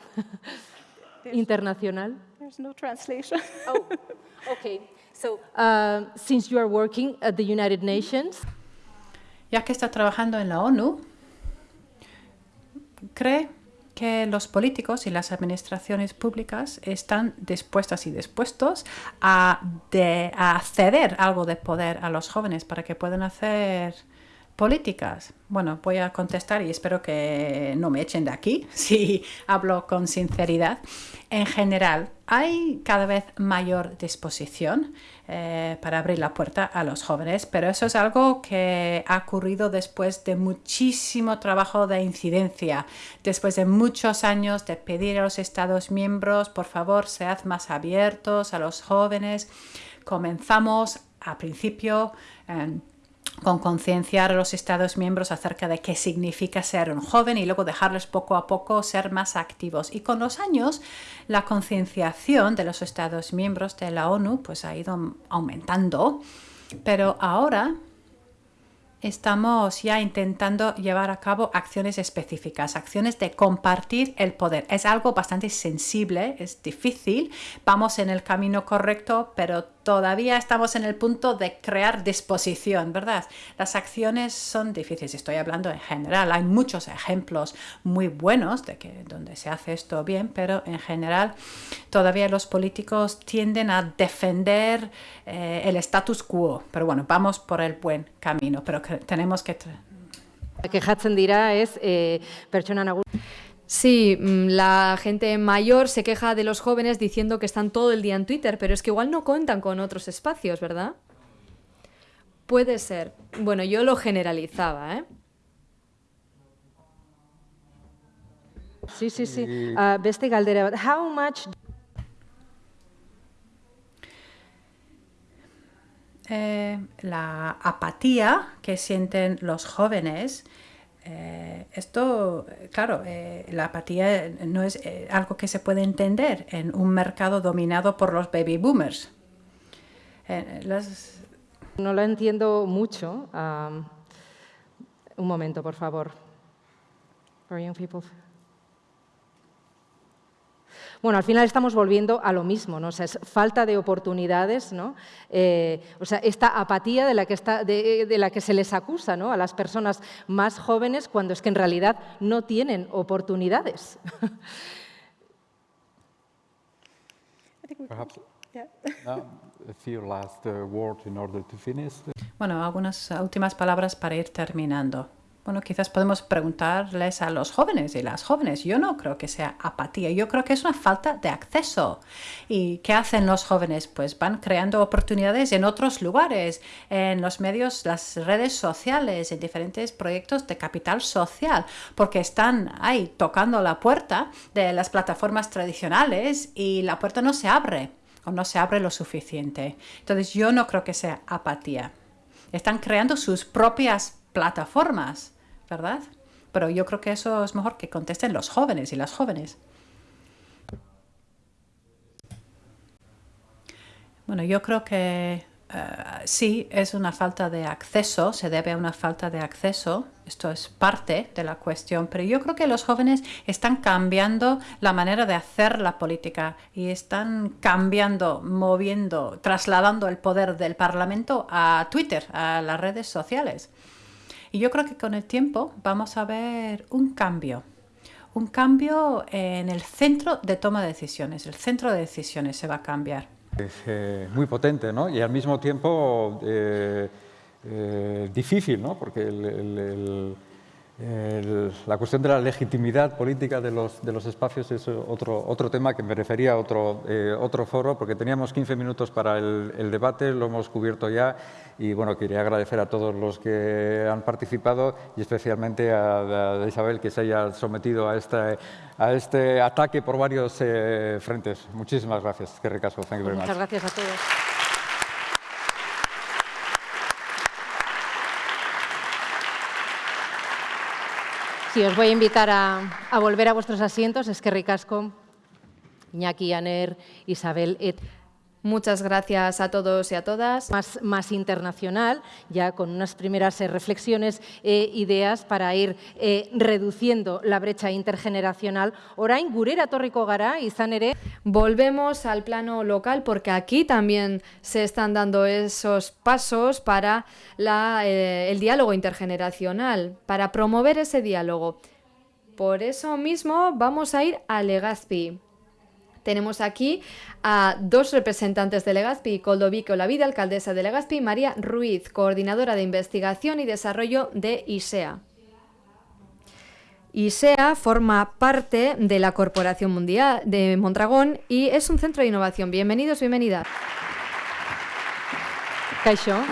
internacional? no translation. Oh, okay. So, uh, since you are working at the United Nations, ya que está trabajando en la ONU, cree que los políticos y las administraciones públicas están dispuestas y dispuestos a, a ceder algo de poder a los jóvenes para que puedan hacer políticas. Bueno, voy a contestar y espero que no me echen de aquí [laughs] si hablo con sinceridad. En general, hay cada vez mayor disposición eh, para abrir la puerta a los jóvenes, pero eso es algo que ha ocurrido después de muchísimo trabajo de incidencia, después de muchos años de pedir a los Estados miembros, por favor, sead más abiertos a los jóvenes. Comenzamos a principio con concienciar a los Estados miembros acerca de qué significa ser un joven y luego dejarles poco a poco ser más activos. Y con los años, la concienciación de los Estados miembros de la ONU pues, ha ido aumentando, pero ahora estamos ya intentando llevar a cabo acciones específicas, acciones de compartir el poder. Es algo bastante sensible, es difícil, vamos en el camino correcto, pero todavía estamos en el punto de crear disposición, ¿verdad? Las acciones son difíciles, estoy hablando en general, hay muchos ejemplos muy buenos de que donde se hace esto bien, pero en general todavía los políticos tienden a defender eh, el status quo, pero bueno, vamos por el buen camino, pero tenemos que... Que Hudson dirá es eh, persona Sí, mm, la gente mayor se queja de los jóvenes diciendo que están todo el día en Twitter, pero es que igual no cuentan con otros espacios, ¿verdad? Puede ser. Bueno, yo lo generalizaba, ¿eh? Sí, sí, sí. Uh, beste galdera How much... Eh, la apatía que sienten los jóvenes eh, esto, claro, eh, la apatía no es eh, algo que se puede entender en un mercado dominado por los baby boomers. No lo entiendo mucho. un momento, por favor. People. Bueno, al final estamos volviendo a lo mismo, ¿no? O sea, es falta de oportunidades, ¿no? Eh, o sea, esta apatía de la que, está, de, la que se les acusa ¿no? a las personas más jóvenes cuando es que en realidad no tienen oportunidades. Bueno, algunas últimas palabras para ir terminando. Bueno, quizás podemos preguntarles a los jóvenes y las jóvenes. Yo no creo que sea apatía, yo creo que es una falta de acceso. ¿Y qué hacen los jóvenes? Pues van creando oportunidades en otros lugares, en los medios, las redes sociales, en diferentes proyectos de capital social, porque están ahí tocando la puerta de las plataformas tradicionales y la puerta no se abre o no se abre lo suficiente. Entonces yo no creo que sea apatía. Están creando sus propias plataformas ¿verdad? Pero yo creo que eso es mejor que contesten los jóvenes y las jóvenes. Bueno, yo creo que eh, sí es una falta de acceso, se debe a una falta de acceso, esto es parte de la cuestión, pero yo creo que los jóvenes están cambiando la manera de hacer la política y están cambiando, moviendo, trasladando el poder del Parlamento a Twitter, a las redes sociales. Y yo creo que con el tiempo vamos a ver un cambio, un cambio en el centro de toma de decisiones, el centro de decisiones se va a cambiar. Es eh, muy potente ¿no? y al mismo tiempo eh, eh, difícil, ¿no? porque el, la cuestión de la legitimidad política de los, de los espacios es otro, otro tema que merecería otro, otro foro, porque teníamos 15 minutos para el, debate, lo hemos cubierto ya y bueno, quería agradecer a todos los que han participado y especialmente a, Isabel que se haya sometido a este, a este ataque por varios eh, frentes. Muchísimas gracias. Qué recaso. Muchas gracias a todos. Sí, os voy a invitar a, volver a vuestros asientos. Es que ricasco, Iñaki, Aner, Isabel, et. Muchas gracias a todos y a todas. Más, más internacional, ya con unas primeras eh, reflexiones e ideas para ir eh, reduciendo la brecha intergeneracional. Orain, gurera torriko gara, izan ere. Volvemos al plano local porque aquí también se están dando esos pasos para la, eh, el diálogo intergeneracional, para promover ese diálogo. Por eso mismo vamos a ir a Legazpi. Tenemos aquí a dos representantes de Legazpi, Coldovico Vida, alcaldesa de Legazpi, y María Ruiz, coordinadora de investigación y desarrollo de ISEA. ISEA forma parte de la Corporación Mundial de Mondragón y es un centro de innovación. Bienvenidos, bienvenidas. Caixo,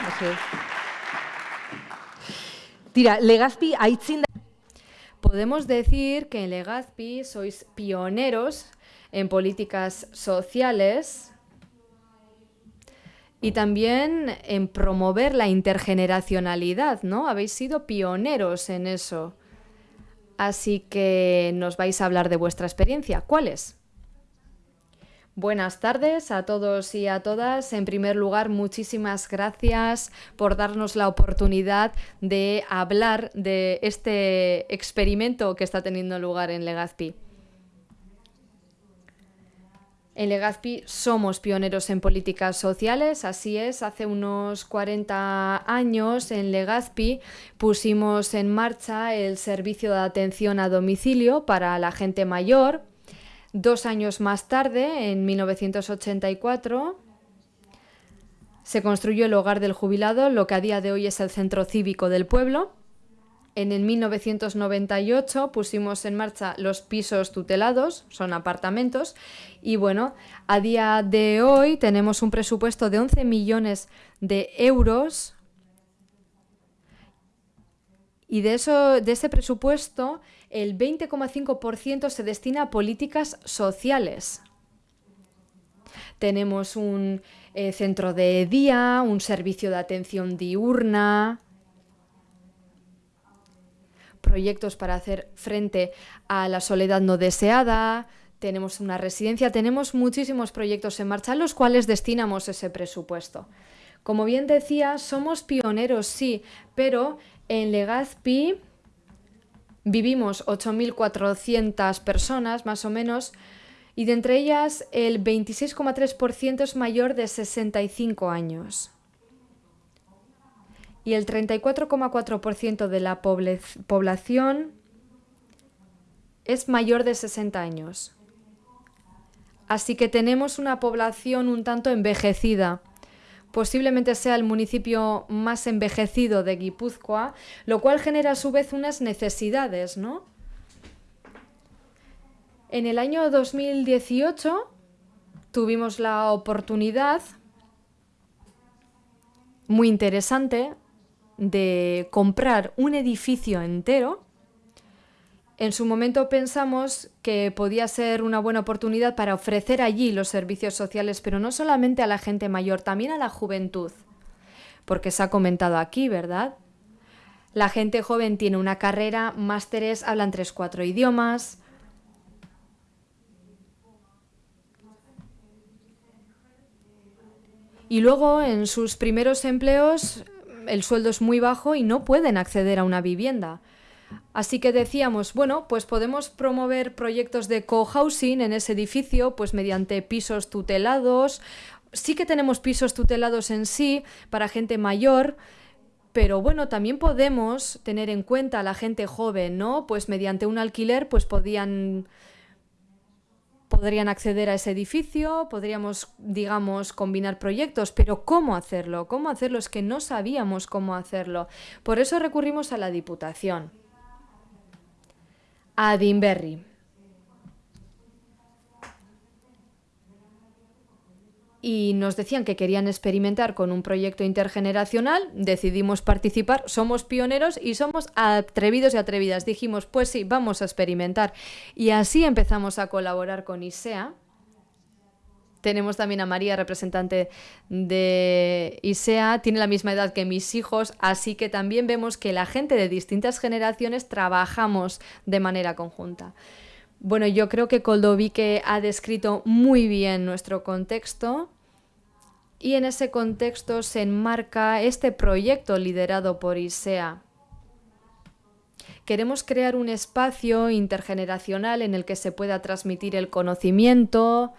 Tira, Legazpi aitzin Podemos decir que en Legazpi sois pioneros en políticas sociales y también en promover la intergeneracionalidad, ¿no? Habéis sido pioneros en eso. Así que nos vais a hablar de vuestra experiencia. ¿Cuál es? Buenas tardes a todos y a todas. En primer lugar, muchísimas gracias por darnos la oportunidad de hablar de este experimento que está teniendo lugar en Legazpi. En Legazpi somos pioneros en políticas sociales, así es. Hace unos 40 años en Legazpi pusimos en marcha el servicio de atención a domicilio para la gente mayor. Dos años más tarde, en 1984, se construyó el Hogar del Jubilado, lo que a día de hoy es el Centro Cívico del Pueblo. En el 1998 pusimos en marcha los pisos tutelados, son apartamentos, y bueno, a día de hoy tenemos un presupuesto de 11 millones de euros y de, eso, de ese presupuesto el 20,5% se destina a políticas sociales. Tenemos un eh, centro de día, un servicio de atención diurna, proyectos para hacer frente a la soledad no deseada, tenemos una residencia, tenemos muchísimos proyectos en marcha a los cuales destinamos ese presupuesto. Como bien decía, somos pioneros, sí, pero en Legazpi vivimos 8.400 personas, más o menos, y de entre ellas el 26,3% es mayor de 65 años y el 34,4% de la población es mayor de 60 años. Así que tenemos una población un tanto envejecida. Posiblemente sea el municipio más envejecido de Guipúzcoa, lo cual genera a su vez unas necesidades, ¿no? En el año 2018 tuvimos la oportunidad muy interesante de comprar un edificio entero, en su momento pensamos que podía ser una buena oportunidad para ofrecer allí los servicios sociales, pero no solamente a la gente mayor, también a la juventud, porque se ha comentado aquí, ¿verdad? La gente joven tiene una carrera, másteres, hablan tres, cuatro idiomas, y luego en sus primeros empleos el sueldo es muy bajo y no pueden acceder a una vivienda. Así que decíamos, bueno, pues podemos promover proyectos de cohousing en ese edificio, pues mediante pisos tutelados. Sí que tenemos pisos tutelados en sí para gente mayor, pero bueno, también podemos tener en cuenta a la gente joven, ¿no? Pues mediante un alquiler, pues podían podrían acceder a ese edificio, podríamos, digamos, combinar proyectos, pero ¿cómo hacerlo? ¿Cómo hacerlo? Es que no sabíamos cómo hacerlo. Por eso recurrimos a la Diputación y nos decían que querían experimentar con un proyecto intergeneracional, decidimos participar, somos pioneros y somos atrevidos y atrevidas. Dijimos, pues sí, vamos a experimentar. Y así empezamos a colaborar con ISEA. Tenemos también a María, representante de ISEA, tiene la misma edad que mis hijos, así que también vemos que la gente de distintas generaciones trabajamos de manera conjunta. Bueno, yo creo que Koldovique ha descrito muy bien nuestro contexto y en ese contexto se enmarca este proyecto liderado por ISEA. Queremos crear un espacio intergeneracional en el que se pueda transmitir el conocimiento,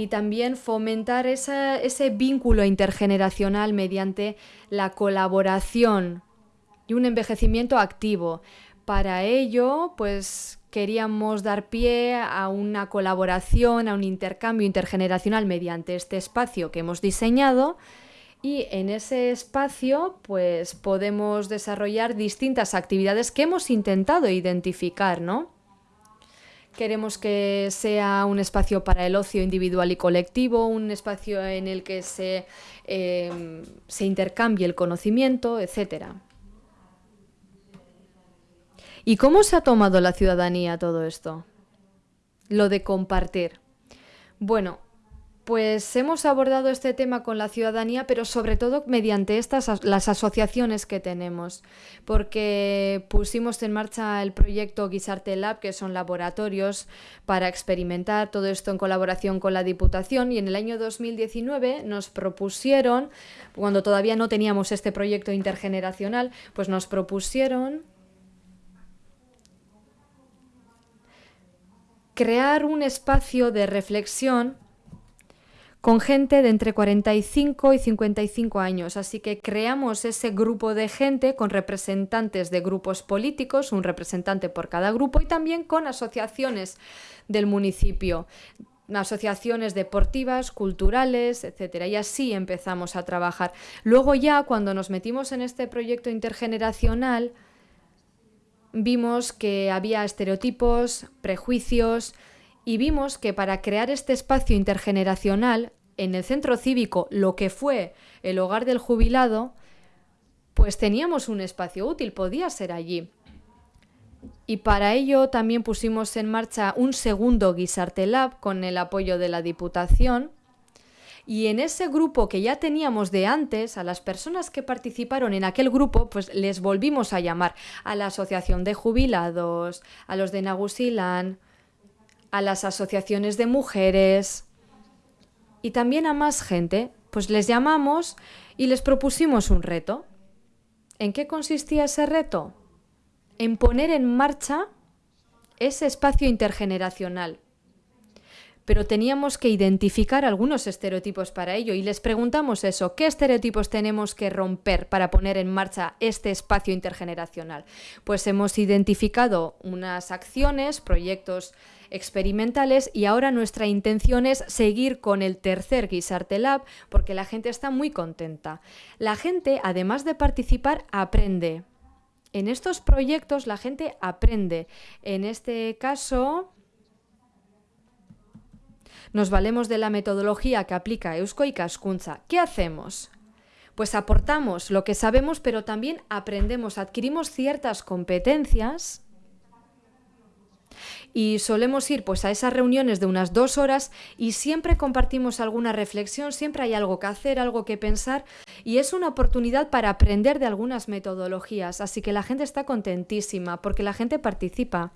y también fomentar ese vínculo intergeneracional mediante la colaboración y un envejecimiento activo. Para ello, pues queríamos dar pie a una colaboración, a un intercambio intergeneracional mediante este espacio que hemos diseñado y en ese espacio pues podemos desarrollar distintas actividades que hemos intentado identificar, ¿no? Queremos que sea un espacio para el ocio individual y colectivo, un espacio en el que se, em, se intercambie el conocimiento, etc. ¿Y cómo se ha tomado la ciudadanía todo esto? Lo de compartir. Bueno, pues hemos abordado este tema con la ciudadanía, pero sobre todo mediante estas las asociaciones que tenemos, porque pusimos en marcha el proyecto Guisarte Lab, que son laboratorios para experimentar todo esto en colaboración con la Diputación, y en el año 2019 nos propusieron, cuando todavía no teníamos este proyecto intergeneracional, pues nos propusieron crear un espacio de reflexión con gente de entre 45 y 55 años. Así que creamos ese grupo de gente con representantes de grupos políticos, un representante por cada grupo, y también con asociaciones del municipio asociaciones deportivas, culturales, etcétera. Y así empezamos a trabajar. Luego ya cuando nos metimos en este proyecto intergeneracional, vimos que había estereotipos, prejuicios, y vimos que para crear este espacio intergeneracional en el centro cívico, lo que fue el hogar del jubilado, pues teníamos un espacio útil, podía ser allí. Y para ello también pusimos en marcha un segundo Guisarte Lab con el apoyo de la Diputación. Y en ese grupo que ya teníamos de antes, a las personas que participaron en aquel grupo, pues les volvimos a llamar a la Asociación de Jubilados, a los de Nagusilán, a las asociaciones de mujeres y también a más gente, pues les llamamos y les propusimos un reto. ¿En qué consistía ese reto? En poner en marcha ese espacio intergeneracional. Pero teníamos que identificar algunos estereotipos para ello y les preguntamos eso, ¿qué estereotipos tenemos que romper para poner en marcha este espacio intergeneracional? Pues hemos identificado unas acciones, proyectos experimentales y ahora nuestra intención es seguir con el tercer Guisarte Lab porque la gente está muy contenta. La gente, además de participar, aprende. En estos proyectos la gente aprende. En este caso, nos valemos de la metodología que aplica Eusko y Cascunza. ¿Qué hacemos? Pues aportamos lo que sabemos, pero también aprendemos, adquirimos ciertas competencias y solemos ir pues a esas reuniones de unas dos horas y siempre compartimos alguna reflexión, siempre hay algo que hacer, algo que pensar y es una oportunidad para aprender de algunas metodologías, así que la gente está contentísima porque la gente participa.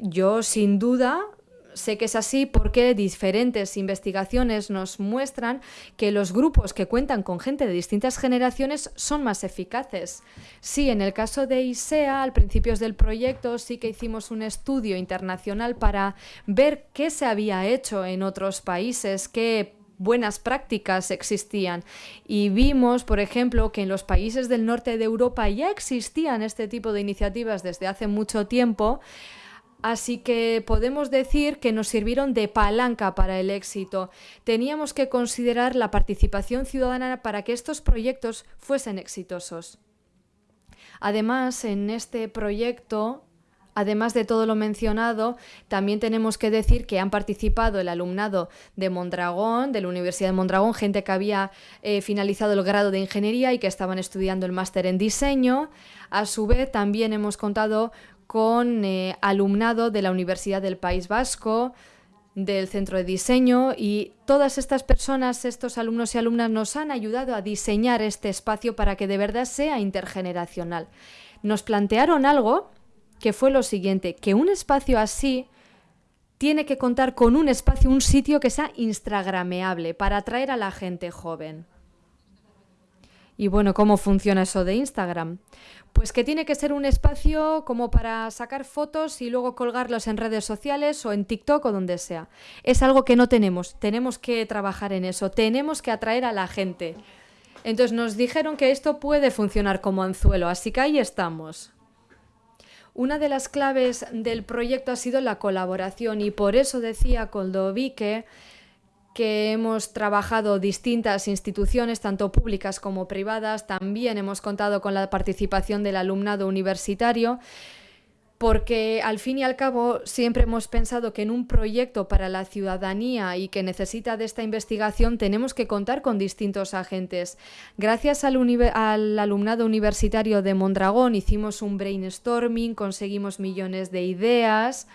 Yo sin duda sé que es así porque diferentes investigaciones nos muestran que los grupos que cuentan con gente de distintas generaciones son más eficaces. Sí, en el caso de ISEA, al principio del proyecto, sí que hicimos un estudio internacional para ver qué se había hecho en otros países, qué buenas prácticas existían. Y vimos, por ejemplo, que en los países del norte de Europa ya existían este tipo de iniciativas desde hace mucho tiempo, Así que podemos decir que nos sirvieron de palanca para el éxito. Teníamos que considerar la participación ciudadana para que estos proyectos fuesen exitosos. Además, en este proyecto, además de todo lo mencionado, también tenemos que decir que han participado el alumnado de Mondragón, de la Universidad de Mondragón, gente que había eh, finalizado el grado de ingeniería y que estaban estudiando el máster en diseño. A su vez, también hemos contado con eh, alumnado de la Universidad del País Vasco, del Centro de Diseño y todas estas personas, estos alumnos y alumnas nos han ayudado a diseñar este espacio para que de verdad sea intergeneracional. Nos plantearon algo que fue lo siguiente, que un espacio así tiene que contar con un espacio, un sitio que sea instagrameable para atraer a la gente joven. Y bueno, ¿cómo funciona eso de Instagram? Pues que tiene que ser un espacio como para sacar fotos y luego colgarlos en redes sociales o en TikTok o donde sea. Es algo que no tenemos, tenemos que trabajar en eso, tenemos que atraer a la gente. Entonces nos dijeron que esto puede funcionar como anzuelo, así que ahí estamos. Una de las claves del proyecto ha sido la colaboración y por eso decía Coldovique que hemos trabajado distintas instituciones, tanto públicas como privadas. También hemos contado con la participación del alumnado universitario, porque al fin y al cabo siempre hemos pensado que en un proyecto para la ciudadanía y que necesita de esta investigación tenemos que contar con distintos agentes. Gracias al, al alumnado universitario de Mondragón hicimos un brainstorming, conseguimos millones de ideas,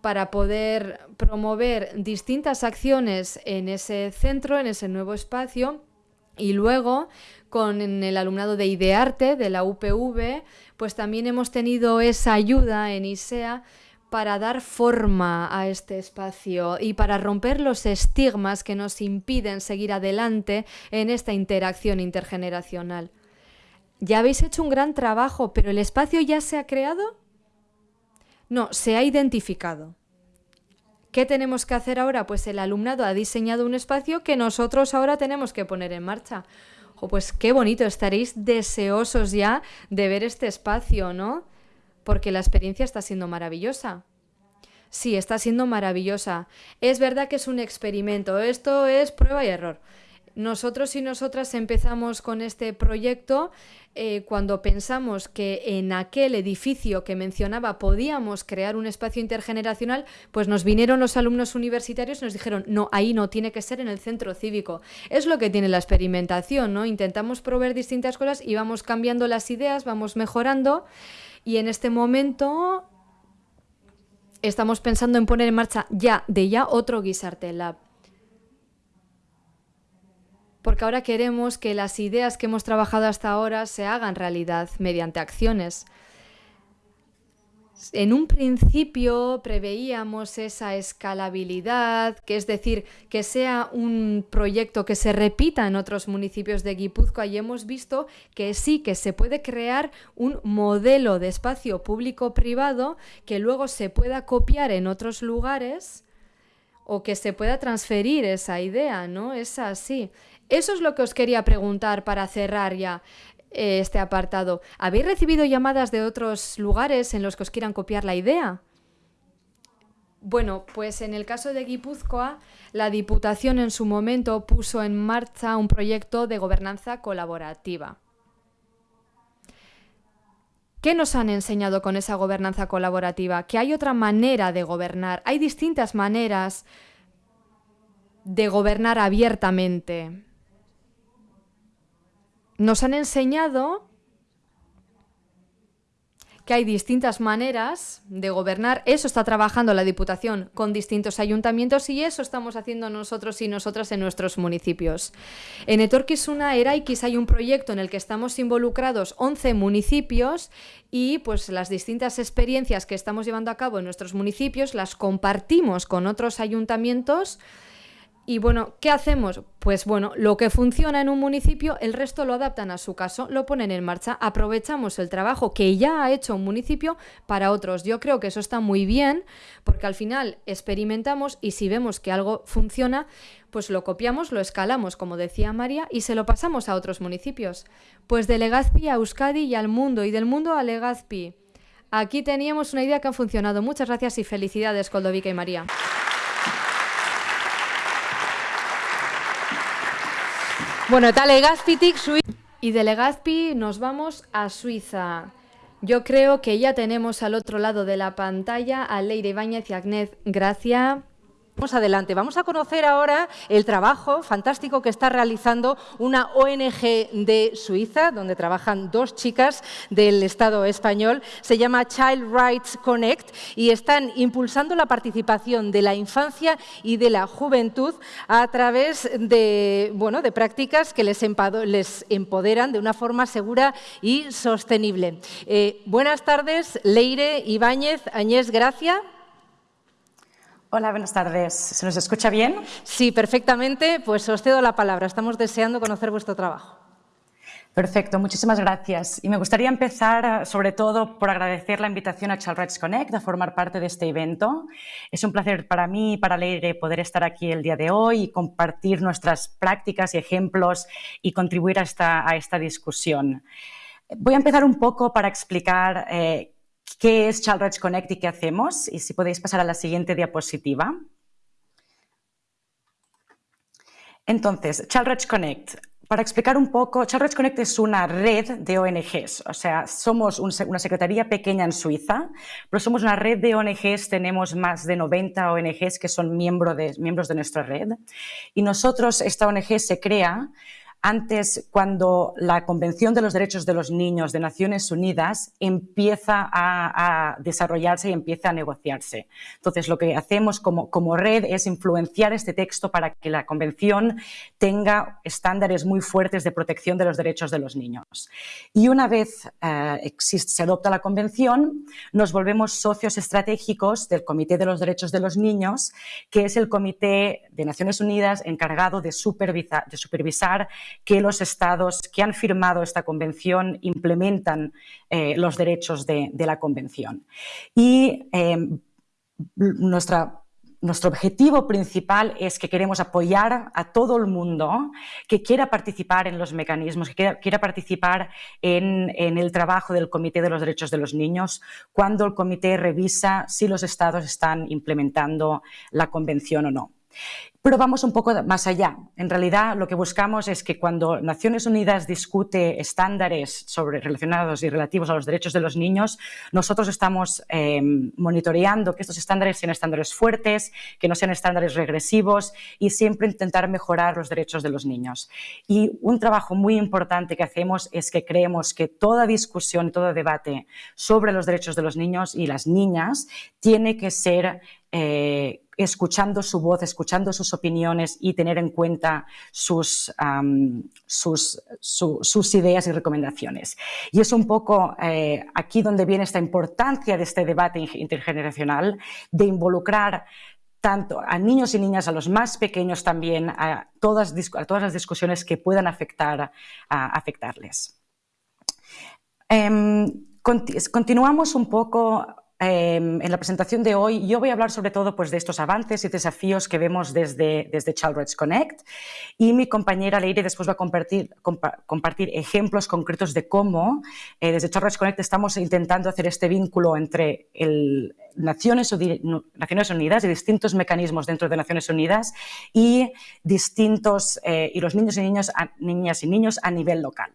para poder promover distintas acciones en ese centro, en ese nuevo espacio. Y luego, con el alumnado de Idearte, de la UPV, pues también hemos tenido esa ayuda en ISEA para dar forma a este espacio y para romper los estigmas que nos impiden seguir adelante en esta interacción intergeneracional. Ya habéis hecho un gran trabajo, pero ¿el espacio ya se ha creado? No, se ha identificado. ¿Qué tenemos que hacer ahora? Pues el alumnado ha diseñado un espacio que nosotros ahora tenemos que poner en marcha. O pues qué bonito, estaréis deseosos ya de ver este espacio, ¿no? Porque la experiencia está siendo maravillosa. Sí, está siendo maravillosa. Es verdad que es un experimento, esto es prueba y error. Nosotros y nosotras empezamos con este proyecto eh, cuando pensamos que en aquel edificio que mencionaba podíamos crear un espacio intergeneracional, pues nos vinieron los alumnos universitarios y nos dijeron, no, ahí no, tiene que ser en el centro cívico. Es lo que tiene la experimentación, ¿no? Intentamos proveer distintas cosas y vamos cambiando las ideas, vamos mejorando y en este momento estamos pensando en poner en marcha ya, de ya, otro Guisarte Lab porque ahora queremos que las ideas que hemos trabajado hasta ahora se hagan realidad mediante acciones. En un principio preveíamos esa escalabilidad, que es decir, que sea un proyecto que se repita en otros municipios de Guipúzcoa y hemos visto que sí, que se puede crear un modelo de espacio público-privado que luego se pueda copiar en otros lugares o que se pueda transferir esa idea, ¿no? Es así. Eso es lo que os quería preguntar para cerrar ya eh, este apartado. ¿Habéis recibido llamadas de otros lugares en los que os quieran copiar la idea? Bueno, pues en el caso de Guipúzcoa, la Diputación en su momento puso en marcha un proyecto de gobernanza colaborativa. ¿Qué nos han enseñado con esa gobernanza colaborativa? Que hay otra manera de gobernar, hay distintas maneras de gobernar abiertamente nos han enseñado que hay distintas maneras de gobernar. Eso está trabajando la Diputación con distintos ayuntamientos y eso estamos haciendo nosotros y nosotras en nuestros municipios. En Etorquisuna Eraikis hay un proyecto en el que estamos involucrados 11 municipios y pues las distintas experiencias que estamos llevando a cabo en nuestros municipios las compartimos con otros ayuntamientos y bueno, ¿qué hacemos? Pues bueno, lo que funciona en un municipio, el resto lo adaptan a su caso, lo ponen en marcha, aprovechamos el trabajo que ya ha hecho un municipio para otros. Yo creo que eso está muy bien, porque al final experimentamos y si vemos que algo funciona, pues lo copiamos, lo escalamos, como decía María, y se lo pasamos a otros municipios. Pues de Legazpi a Euskadi y al mundo, y del mundo a Legazpi. Aquí teníamos una idea que ha funcionado. Muchas gracias y felicidades, Coldovica y María. Bueno, eta Legazpitik Y de Legazpi nos vamos a Suiza. Yo creo que ya tenemos al otro lado de la pantalla a Leire Ibáñez y Agnès Gracia. Vamos adelante, vamos a conocer ahora el trabajo fantástico que está realizando una ONG de Suiza, donde trabajan dos chicas del Estado español, se llama Child Rights Connect y están impulsando la participación de la infancia y de la juventud a través de, bueno, de prácticas que les, empoderan de una forma segura y sostenible. Eh, buenas tardes, Leire Ibáñez, Añés Gracia. Hola, buenas tardes. ¿Se nos escucha bien? Sí, perfectamente. Pues os cedo la palabra. Estamos deseando conocer vuestro trabajo. Perfecto, muchísimas gracias. Y me gustaría empezar, sobre todo, por agradecer la invitación a Child Rights Connect a formar parte de este evento. Es un placer para mí y para Leire poder estar aquí el día de hoy y compartir nuestras prácticas y ejemplos y contribuir a esta, a esta discusión. Voy a empezar un poco para explicar eh, qué es Child Rights Connect y qué hacemos. Y si podéis pasar a la siguiente diapositiva. Entonces, Child Rights Connect. Para explicar un poco, Child Rights Connect es una red de ONGs, o sea, somos una secretaría pequeña en Suiza, pero somos una red de ONGs, tenemos más de 90 ONGs que son de, miembros de nuestra red. Y nosotros, esta ONG se crea antes, cuando la Convención de los Derechos de los Niños de Naciones Unidas empieza a, desarrollarse y empieza a negociarse. Entonces, lo que hacemos como, red es influenciar este texto para que la Convención tenga estándares muy fuertes de protección de los derechos de los niños. Y una vez eh, se adopta la Convención, nos volvemos socios estratégicos del Comité de los Derechos de los Niños, que es el Comité de Naciones Unidas encargado de de supervisar que los estados que han firmado esta convención implementan eh, los derechos de, la convención. Y em, nuestro objetivo principal es que queremos apoyar a todo el mundo que quiera participar en los mecanismos, que quiera, participar en, en, el trabajo del Comité de los Derechos de los Niños cuando el comité revisa si los estados están implementando la convención o no. Pero vamos un poco más allá. En realidad, lo que buscamos es que cuando Naciones Unidas discute estándares sobre, relacionados y relativos a los derechos de los niños, nosotros estamos eh, monitoreando que estos estándares sean estándares fuertes, que no sean estándares regresivos y siempre intentar mejorar los derechos de los niños. Y un trabajo muy importante que hacemos es que creemos que toda discusión, todo debate sobre los derechos de los niños y las niñas tiene que ser eh, escuchando su voz, escuchando sus opiniones y tener en cuenta sus, sus, ideas y recomendaciones. Y es un poco eh, aquí donde viene esta importancia de este debate intergeneracional, de involucrar tanto a niños y niñas, a los más pequeños también, a todas, todas las discusiones que puedan afectar, a afectarles. Em, continuamos un poco Em, en la presentación de hoy yo voy a hablar sobre todo pues, de estos avances y desafíos que vemos desde, desde Child Rights Connect y mi compañera Leire después va a compartir, compartir ejemplos concretos de cómo eh, desde Child Rights Connect estamos intentando hacer este vínculo entre el, Naciones, Naciones Unidas y distintos mecanismos dentro de Naciones Unidas y, distintos, eh, y los niños y niñas, niñas y niños a nivel local.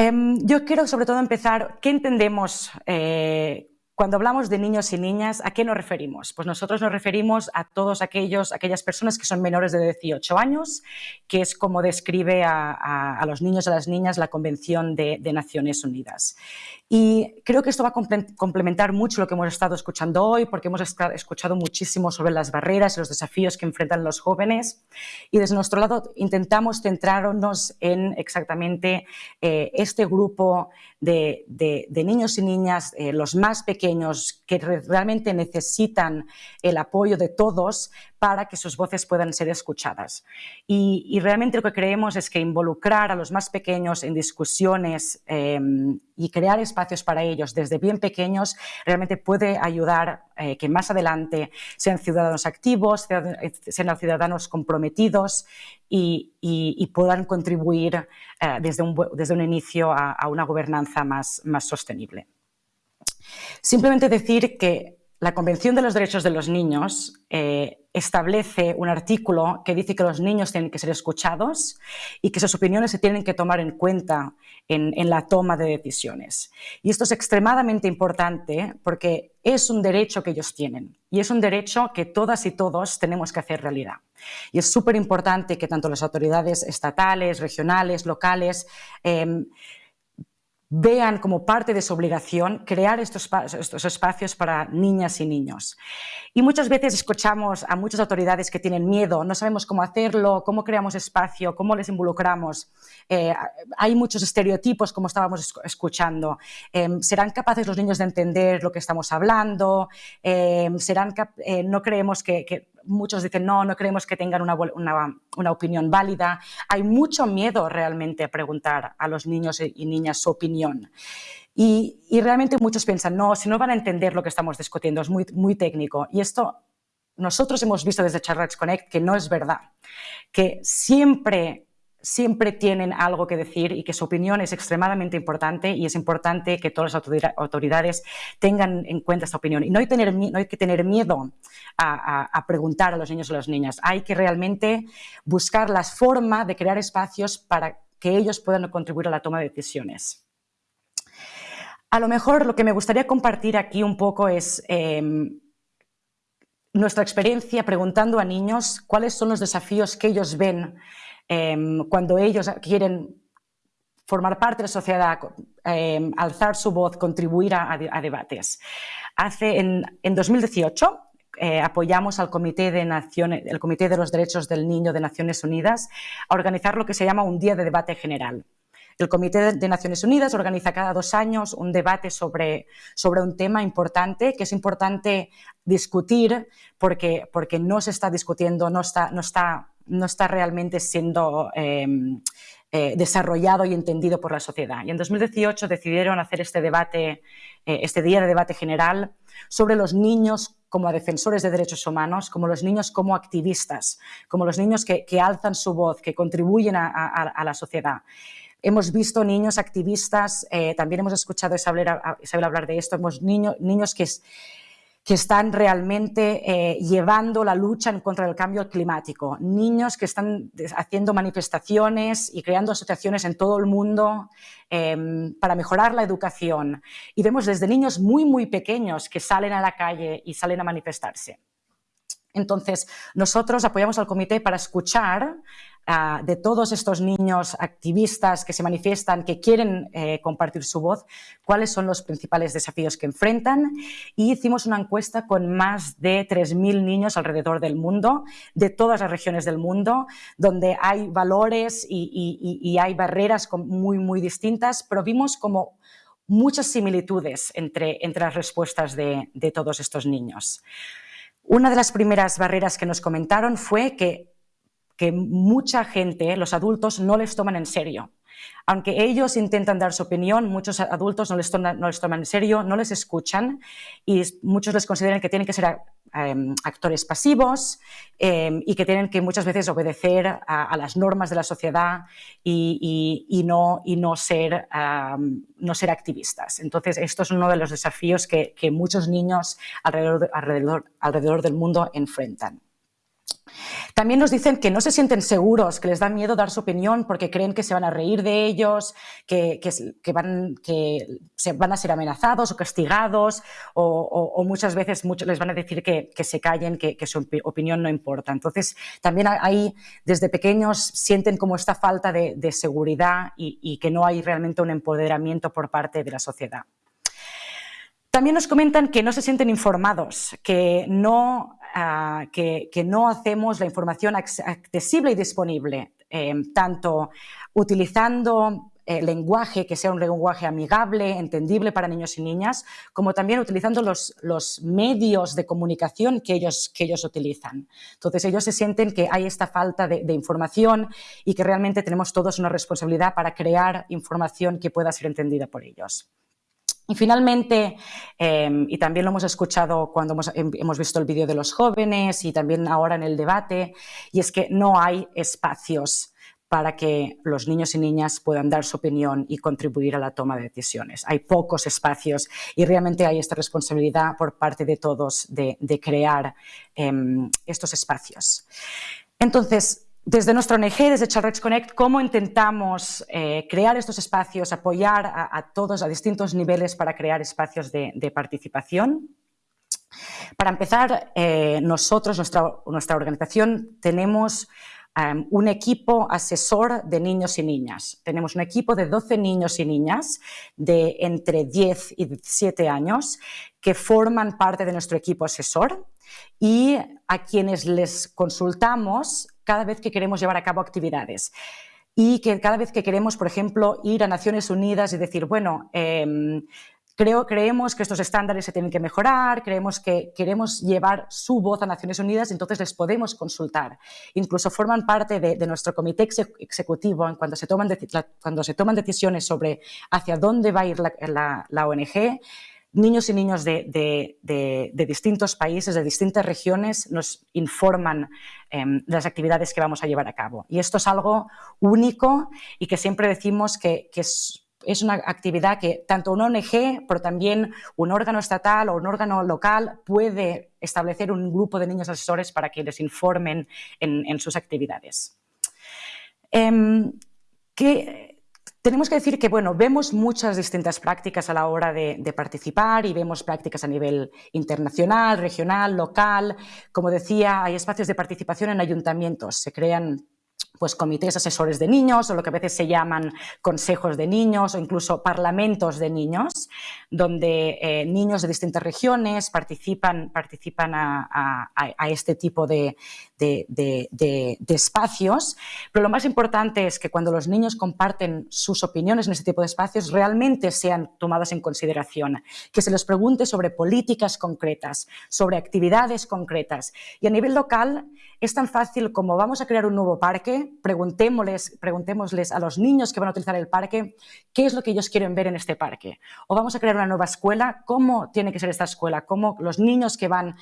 Em, yo quiero sobre todo empezar, ¿qué entendemos eh, Cuando hablamos de niños y niñas, ¿a qué nos referimos? Pues nosotros nos referimos a todos aquellos, aquellas personas que son menores de 18 años, que es como describe a, los niños y a las niñas la Convención de, Naciones Unidas. Y creo que esto va a complementar mucho lo que hemos estado escuchando hoy, porque hemos escuchado muchísimo sobre las barreras y los desafíos que enfrentan los jóvenes. Y desde nuestro lado intentamos centrarnos en exactamente eh, este grupo de, niños y niñas, eh, los más pequeños, que realmente necesitan el apoyo de todos para que sus voces puedan ser escuchadas. Y, realmente lo que creemos es que involucrar a los más pequeños en discusiones em, y crear espacios para ellos desde bien pequeños realmente puede ayudar eh, que más adelante sean ciudadanos activos, sean ciudadanos comprometidos y, puedan contribuir eh, desde, un, desde, un, inicio a, una gobernanza más, más sostenible. Simplemente decir que la Convención de los Derechos de los Niños eh, establece un artículo que dice que los niños tienen que ser escuchados y que sus opiniones se tienen que tomar en cuenta en, la toma de decisiones. Y esto es extremadamente importante porque es un derecho que ellos tienen y es un derecho que todas y todos tenemos que hacer realidad. Y es súper importante que tanto las autoridades estatales, regionales, locales, em, vean como parte de su obligación crear estos, estos, espacios para niñas y niños. Y muchas veces escuchamos a muchas autoridades que tienen miedo, no sabemos cómo hacerlo, cómo creamos espacio, cómo les involucramos. Eh, hay muchos estereotipos, como estábamos escuchando. Em, ¿Serán capaces los niños de entender lo que estamos hablando? Em, ¿serán eh, no creemos que, muchos dicen, no, no creemos que tengan una, una, opinión válida. Hay mucho miedo realmente a preguntar a los niños y niñas su opinión. Y, y, realmente muchos piensan, no, si no van a entender lo que estamos discutiendo, es muy, muy técnico. Y esto nosotros hemos visto desde Charlotte Connect que no es verdad, que siempre siempre tienen algo que decir y que su opinión es extremadamente importante y es importante que todas las autoridades tengan en cuenta esta opinión. Y no hay, que tener miedo a, preguntar a los niños y las niñas, hay que realmente buscar las formas de crear espacios para que ellos puedan contribuir a la toma de decisiones. A lo mejor lo que me gustaría compartir aquí un poco es em, nuestra experiencia preguntando a niños cuáles son los desafíos que ellos ven Em, cuando ellos quieren formar parte de la sociedad, em, alzar su voz, contribuir a, debates. Hace, en, 2018 eh, apoyamos al Comité de, Naciones, el Comité de los Derechos del Niño de Naciones Unidas a organizar lo que se llama un día de debate general. El Comité de Naciones Unidas organiza cada dos años un debate sobre, sobre un tema importante, que es importante discutir porque, porque no se está discutiendo, no está, no está no está realmente siendo em, eh, desarrollado y entendido por la sociedad. Y en 2018 decidieron hacer este debate, eh, este día de debate general sobre los niños como defensores de derechos humanos, como los niños como activistas, como los niños que, alzan su voz, que contribuyen a, la sociedad. Hemos visto niños activistas, eh, también hemos escuchado a Isabel, hablar de esto, hemos niños, niños que que están realmente eh, llevando la lucha en contra del cambio climático, niños que están haciendo manifestaciones y creando asociaciones en todo el mundo em, para mejorar la educación. Y vemos desde niños muy, muy pequeños que salen a la calle y salen a manifestarse. Entonces, nosotros apoyamos al comité para escuchar De todos estos niños activistas que se manifiestan, que quieren eh, compartir su voz, cuáles son los principales desafíos que enfrentan. Y hicimos una encuesta con más de 3.000 niños alrededor del mundo, de todas las regiones del mundo, donde hay valores y, hay barreras muy, muy distintas, pero vimos como muchas similitudes entre, entre las respuestas de, de todos estos niños. Una de las primeras barreras que nos comentaron fue que que mucha gente, los adultos, no les toman en serio. Aunque ellos intentan dar su opinión, muchos adultos no les, toman, no les toman en serio, no les escuchan y muchos les consideran que tienen que ser em, actores pasivos em, y que tienen que muchas veces obedecer a, las normas de la sociedad y, no, y no, ser, no ser activistas. Entonces, esto es uno de los desafíos que, muchos niños alrededor, alrededor, alrededor del mundo enfrentan. También nos dicen que no se sienten seguros, que les da miedo dar su opinión porque creen que se van a reír de ellos, que, van, que se van a ser amenazados o castigados o, muchas veces les van a decir que, se callen, que, su opinión no importa. Entonces, también ahí desde pequeños sienten como esta falta de, seguridad y que no hay realmente un empoderamiento por parte de la sociedad. También nos comentan que no se sienten informados, que no que, no hacemos la información accesible y disponible, eh, tanto utilizando eh, lenguaje que sea un lenguaje amigable, entendible para niños y niñas, como también utilizando los, medios de comunicación que ellos, que ellos utilizan. Entonces ellos se sienten que hay esta falta de información y que realmente tenemos todos una responsabilidad para crear información que pueda ser entendida por ellos. Y finalmente, em, y también lo hemos escuchado cuando em, hemos, visto el vídeo de los jóvenes y también ahora en el debate, y es que no hay espacios para que los niños y niñas puedan dar su opinión y contribuir a la toma de decisiones. Hay pocos espacios y realmente hay esta responsabilidad por parte de todos de, crear em, estos espacios. Entonces, desde nuestra ONG, desde Child Connect, cómo intentamos eh, crear estos espacios, apoyar a, todos a distintos niveles para crear espacios de, participación. Para empezar, eh, nosotros, nuestra, nuestra, organización, tenemos em, un equipo asesor de niños y niñas. Tenemos un equipo de 12 niños y niñas de entre 10 y 17 años que forman parte de nuestro equipo asesor y a quienes les consultamos cada vez que queremos llevar a cabo actividades. Y que cada vez que queremos, por ejemplo, ir a Naciones Unidas y decir, bueno, em, creo, creemos que estos estándares se tienen que mejorar, creemos que queremos llevar su voz a Naciones Unidas, entonces les podemos consultar. Incluso forman parte de, nuestro comité ejecutivo cuando se, toman cuando se toman decisiones sobre hacia dónde va a ir la ONG niños y niños de, distintos países, de distintas regiones, nos informan em, de las actividades que vamos a llevar a cabo. Y esto es algo único y que siempre decimos que, es, una actividad que tanto una ONG, pero también un órgano estatal o un órgano local puede establecer un grupo de niños asesores para que les informen en, sus actividades. Em, tenemos que decir que bueno, vemos muchas distintas prácticas a la hora de, participar y vemos prácticas a nivel internacional, regional, local. Como decía, hay espacios de participación en ayuntamientos. Se crean pues comités asesores de niños o lo que a veces se llaman consejos de niños o incluso parlamentos de niños, donde eh, niños de distintas regiones participan, participan a, este tipo de, espacios. Pero lo más importante es que cuando los niños comparten sus opiniones en este tipo de espacios, realmente sean tomadas en consideración, que se les pregunte sobre políticas concretas, sobre actividades concretas. Y a nivel local, es tan fácil como vamos a crear un nuevo parque, preguntémosles, preguntémosles a los niños que van a utilizar el parque qué es lo que ellos quieren ver en este parque. O vamos a crear una nueva escuela, cómo tiene que ser esta escuela, cómo los niños que van,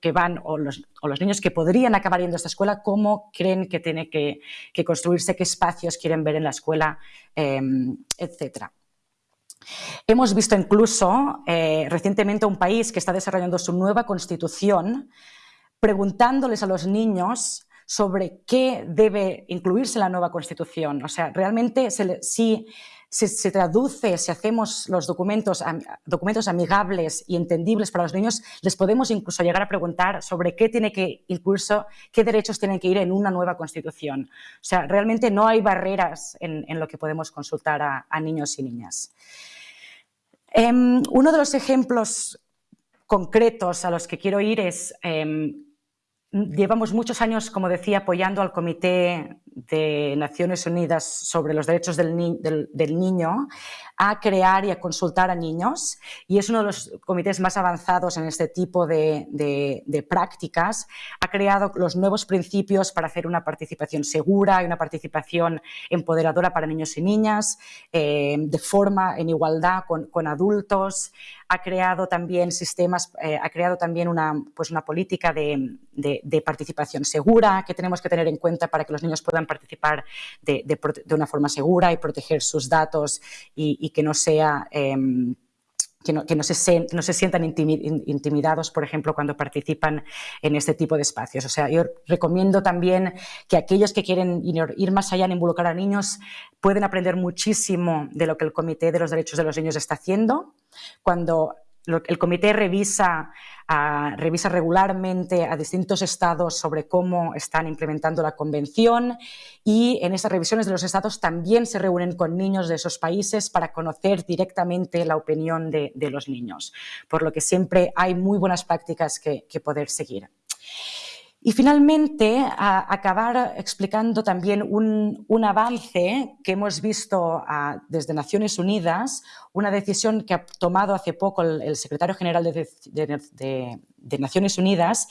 que van o, los, niños que podrían acabar yendo a esta escuela, cómo creen que tiene que, construirse, qué espacios quieren ver en la escuela, em, etcétera. Hemos visto incluso eh, recientemente un país que está desarrollando su nueva constitución preguntándoles a los niños sobre qué debe incluirse en la nueva Constitución. O sea, realmente si se, traduce, si hacemos los documentos, documentos amigables y entendibles para los niños, les podemos incluso llegar a preguntar sobre qué tiene que incluirse, qué derechos tienen que ir en una nueva Constitución. O sea, realmente no hay barreras en, lo que podemos consultar a, niños y niñas. Em, uno de los ejemplos concretos a los que quiero ir es em, Llevamos muchos años, como decía, apoyando al Comité de Naciones Unidas sobre los Derechos del, Niño a crear y a consultar a niños y es uno de los comités más avanzados en este tipo de, prácticas. Ha creado los nuevos principios para hacer una participación segura y una participación empoderadora para niños y niñas, eh, de forma en igualdad con, adultos. Ha creado también sistemas, eh, ha creado también una, pues una política de, participación segura que tenemos que tener en cuenta para que los niños puedan participar de, una forma segura y proteger sus datos y, que no sea... Em, que no, se, sientan intimidados, por ejemplo, cuando participan en este tipo de espacios. O sea, yo recomiendo también que aquellos que quieren ir más allá en involucrar a niños pueden aprender muchísimo de lo que el Comité de los Derechos de los Niños está haciendo. Cuando el comité revisa, revisa regularmente a distintos estados sobre cómo están implementando la convención y en esas revisiones de los estados también se reúnen con niños de esos países para conocer directamente la opinión de, los niños, por lo que siempre hay muy buenas prácticas que poder seguir. Y finalmente, acabar explicando también un, avance que hemos visto desde Naciones Unidas, una decisión que ha tomado hace poco el, secretario general de, Naciones Unidas,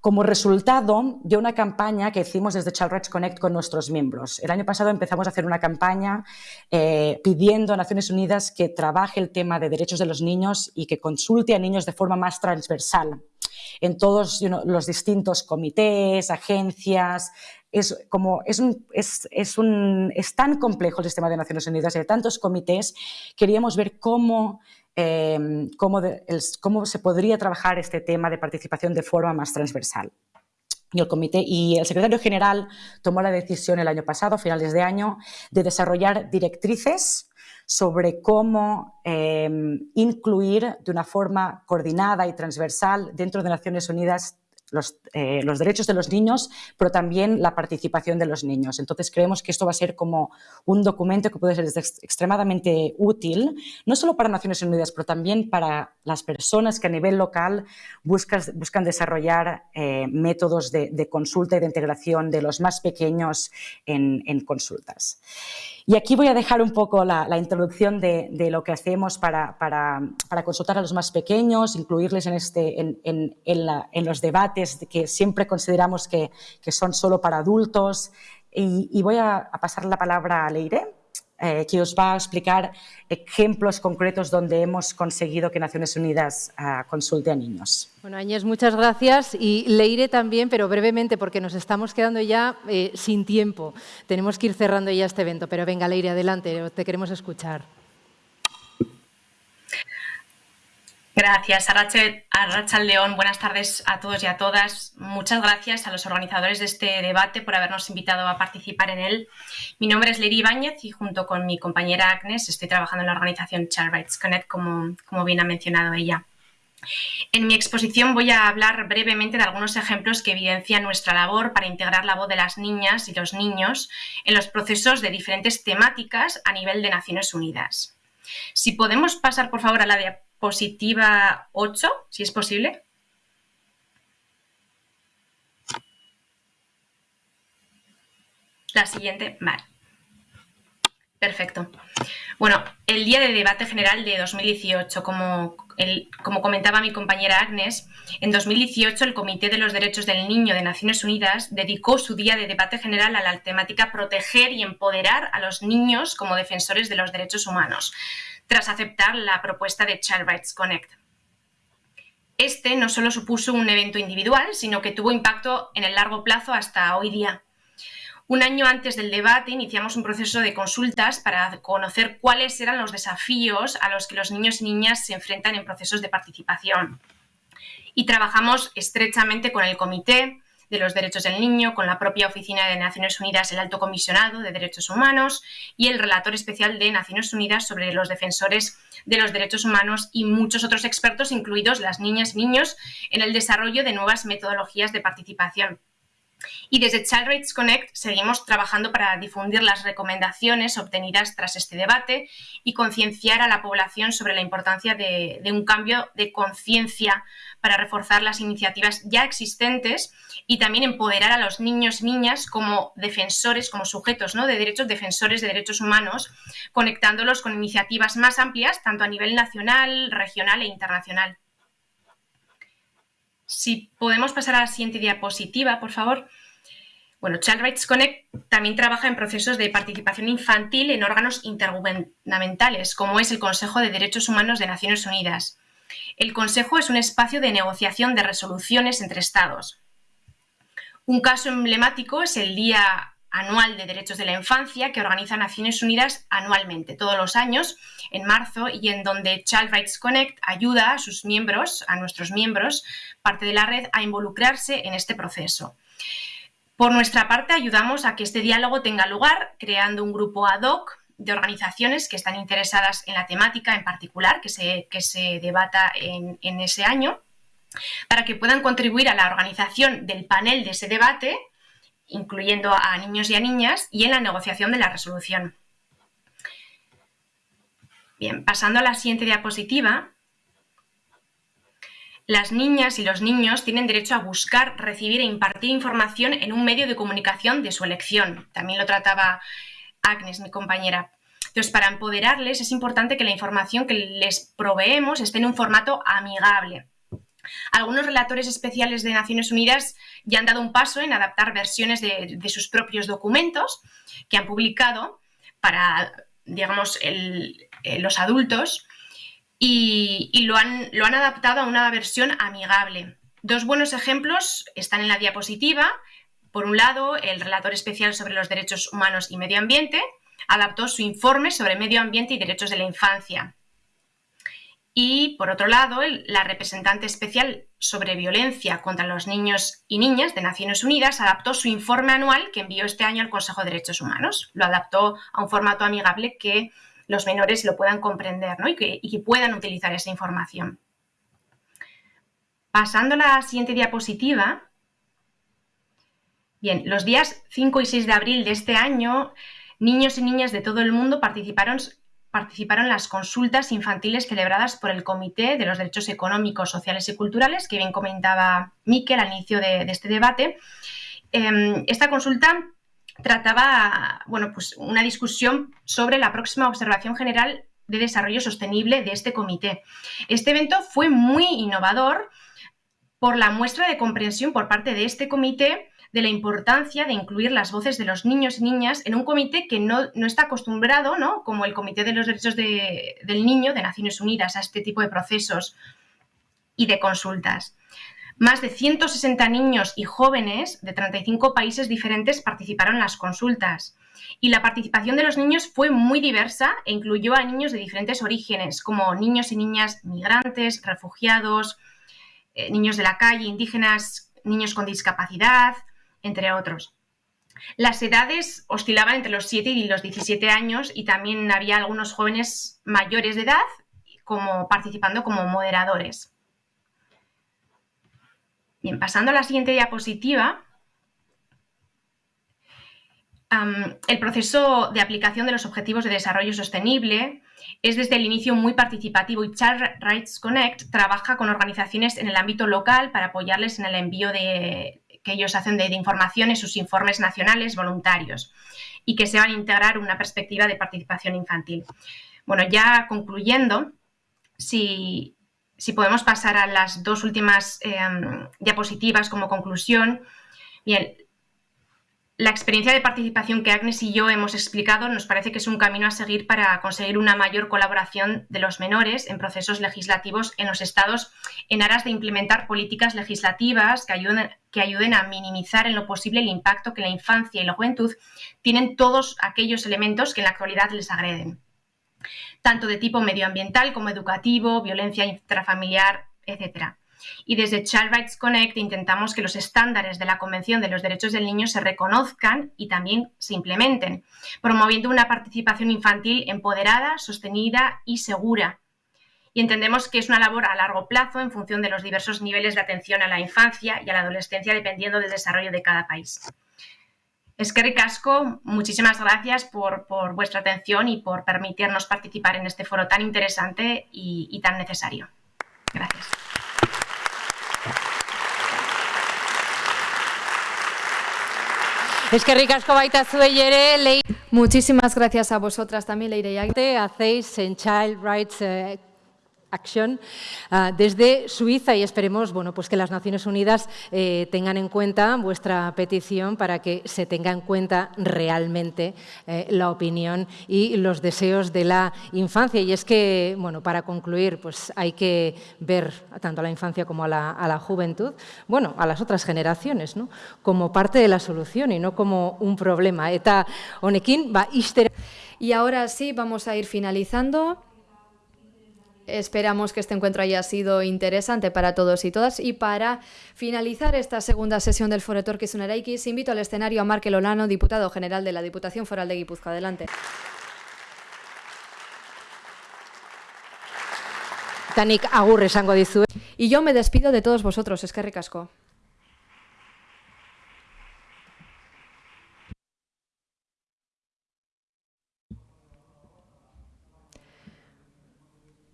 como resultado de una campaña que hicimos desde Child Rights Connect con nuestros miembros. El año pasado empezamos a hacer una campaña eh, pidiendo a Naciones Unidas que trabaje el tema de derechos de los niños y que consulte a niños de forma más transversal en todos los distintos comités, agencias. Es, como, es, es, un, es tan complejo el sistema de Naciones Unidas y de tantos comités, queríamos ver cómo em, cómo, cómo, se podría trabajar este tema de participación de forma más transversal. Y el, comité, y el secretario general tomó la decisión el año pasado, a finales de año, de desarrollar directrices sobre cómo em, incluir de una forma coordinada y transversal dentro de Naciones Unidas eh, los, derechos de los niños, pero también la participación de los niños. Entonces creemos que esto va a ser como un documento que puede ser extremadamente útil, no solo para Naciones Unidas, pero también para las personas que a nivel local buscan, desarrollar eh, métodos de, consulta y de integración de los más pequeños en consultas. Y aquí voy a dejar un poco la, introducción de, lo que hacemos para, consultar a los más pequeños, incluirles en, este, en, los debates que siempre consideramos que, son solo para adultos. Y, voy a, pasar la palabra a Leire, eh, que os va a explicar ejemplos concretos donde hemos conseguido que Naciones Unidas uh, consulte a niños. Bueno, Áñez, muchas gracias y Leire también, pero brevemente porque nos estamos quedando ya eh, sin tiempo. Tenemos que ir cerrando ya este evento, pero venga Leire, adelante, te queremos escuchar. Gracias, Arracha León. Buenas tardes a todos y a todas. Muchas gracias a los organizadores de este debate por habernos invitado a participar en él. Mi nombre es Leire Ibáñez y junto con mi compañera Agnes estoy trabajando en la organización Rights Connect, como, como bien ha mencionado ella. En mi exposición voy a hablar brevemente de algunos ejemplos que evidencian nuestra labor para integrar la voz de las niñas y los niños en los procesos de diferentes temáticas a nivel de Naciones Unidas. Si podemos pasar, por favor, a la positiva 8, si es posible. La siguiente, vale. Perfecto. Bueno, el día de debate general de 2018, como, como comentaba mi compañera Agnes, en 2018 el Comité de los Derechos del Niño de Naciones Unidas dedicó su día de debate general a la temática proteger y empoderar a los niños como defensores de los derechos humanos tras aceptar la propuesta de Child Rights Connect. Este no solo supuso un evento individual, sino que tuvo impacto en el largo plazo hasta hoy día. Un año antes del debate iniciamos un proceso de consultas para conocer cuáles eran los desafíos a los que los niños y niñas se enfrentan en procesos de participación. Y trabajamos estrechamente con el comité, de los Derechos del Niño, con la propia Oficina de Naciones Unidas, el Alto Comisionado de Derechos Humanos y el Relator Especial de Naciones Unidas sobre los defensores de los derechos humanos y muchos otros expertos, incluidos las niñas y niños, en el desarrollo de nuevas metodologías de participación. Y desde Child Rights Connect seguimos trabajando para difundir las recomendaciones obtenidas tras este debate y concienciar a la población sobre la importancia de, un cambio de conciencia para reforzar las iniciativas ya existentes y también empoderar a los niños y niñas como defensores, como sujetos ¿no? de derechos, defensores de derechos humanos, conectándolos con iniciativas más amplias, tanto a nivel nacional, regional e internacional. Si podemos pasar a la siguiente diapositiva, por favor. Bueno, Child Rights Connect también trabaja en procesos de participación infantil en órganos intergubernamentales, como es el Consejo de Derechos Humanos de Naciones Unidas. El Consejo es un espacio de negociación de resoluciones entre Estados. Un caso emblemático es el Día anual de derechos de la infancia que organiza Naciones Unidas anualmente, todos los años, en marzo, y en donde Child Rights Connect ayuda a sus miembros, a nuestros miembros, parte de la red, a involucrarse en este proceso. Por nuestra parte, ayudamos a que este diálogo tenga lugar creando un grupo ad hoc de organizaciones que están interesadas en la temática en particular que se, que se debata en, en ese año, para que puedan contribuir a la organización del panel de ese debate, incluyendo a niños y a niñas, y en la negociación de la resolución. Bien, pasando a la siguiente diapositiva, las niñas y los niños tienen derecho a buscar, recibir e impartir información en un medio de comunicación de su elección. También lo trataba Agnes, mi compañera. Entonces, para empoderarles es importante que la información que les proveemos esté en un formato amigable. Algunos relatores especiales de Naciones Unidas ya han dado un paso en adaptar versiones de, sus propios documentos que han publicado para, digamos, eh, los adultos y, lo, han, lo han adaptado a una versión amigable. Dos buenos ejemplos están en la diapositiva. Por un lado, el relator especial sobre los derechos humanos y medio ambiente adaptó su informe sobre medio ambiente y derechos de la infancia. Y, por otro lado, la representante especial sobre violencia contra los niños y niñas de Naciones Unidas adaptó su informe anual que envió este año al Consejo de Derechos Humanos. Lo adaptó a un formato amigable que los menores lo puedan comprender y, que, y que puedan utilizar esa información. Pasando a la siguiente diapositiva. Bien, los días 5 y 6 de abril de este año, niños y niñas de todo el mundo participaron participaron las consultas infantiles celebradas por el Comité de los Derechos Económicos, Sociales y Culturales, que bien comentaba Miquel al inicio de, este debate. Em, esta consulta trataba bueno, pues una discusión sobre la próxima observación general de desarrollo sostenible de este comité. Este evento fue muy innovador por la muestra de comprensión por parte de este comité de la importancia de incluir las voces de los niños y niñas en un comité que no, está acostumbrado, ¿no? como el Comité de los Derechos del Niño de Naciones Unidas, a este tipo de procesos y de consultas. Más de 160 niños y jóvenes de 35 países diferentes participaron en las consultas. Y la participación de los niños fue muy diversa e incluyó a niños de diferentes orígenes, como niños y niñas migrantes, refugiados, eh, niños de la calle, indígenas, niños con discapacidad, entre otros. Las edades oscilaban entre los 7 y los 17 años y también había algunos jóvenes mayores de edad como participando como moderadores. Bien, pasando a la siguiente diapositiva, el proceso de aplicación de los Objetivos de Desarrollo Sostenible es desde el inicio muy participativo y Child Rights Connect trabaja con organizaciones en el ámbito local para apoyarles en el envío de, que ellos hacen de, información en sus informes nacionales voluntarios y que se van a integrar una perspectiva de participación infantil. Bueno, ya concluyendo, si, podemos pasar a las dos últimas em, diapositivas como conclusión. Bien, la experiencia de participación que Agnes y yo hemos explicado nos parece que es un camino a seguir para conseguir una mayor colaboración de los menores en procesos legislativos en los estados en aras de implementar políticas legislativas que ayuden, a minimizar en lo posible el impacto que la infancia y la juventud tienen todos aquellos elementos que en la actualidad les agreden, tanto de tipo medioambiental como educativo, violencia intrafamiliar, etc. Y desde Child Rights Connect intentamos que los estándares de la Convención de los Derechos del Niño se reconozcan y también se implementen, promoviendo una participación infantil empoderada, sostenida y segura. Y entendemos que es una labor a largo plazo en función de los diversos niveles de atención a la infancia y a la adolescencia dependiendo del desarrollo de cada país. Es que Casco, muchísimas gracias por, vuestra atención y por permitirnos participar en este foro tan interesante y tan necesario. Gracias. Es que ricasco baita ere, Muchísimas gracias a vosotras también, Leire y Hacéis en Child Rights eh, Action ah, desde Suiza y esperemos bueno, pues que las Naciones Unidas eh, tengan en cuenta vuestra petición para que se tenga en cuenta realmente eh, la opinión y los deseos de la infancia. Y es que, bueno, para concluir, pues hay que ver tanto a la infancia como a la, juventud, bueno, a las otras generaciones, ¿no? como parte de la solución y no como un problema. Eta honekin, va, Y ahora sí, vamos a ir finalizando. Esperamos que este encuentro haya sido interesante para todos y todas. Y para finalizar esta segunda sesión del Foro Torquis X, invito al escenario a Markel Olano, diputado general de la Diputación Foral de Guipúzcoa. Adelante. Y yo me despido de todos vosotros, es que ricasco.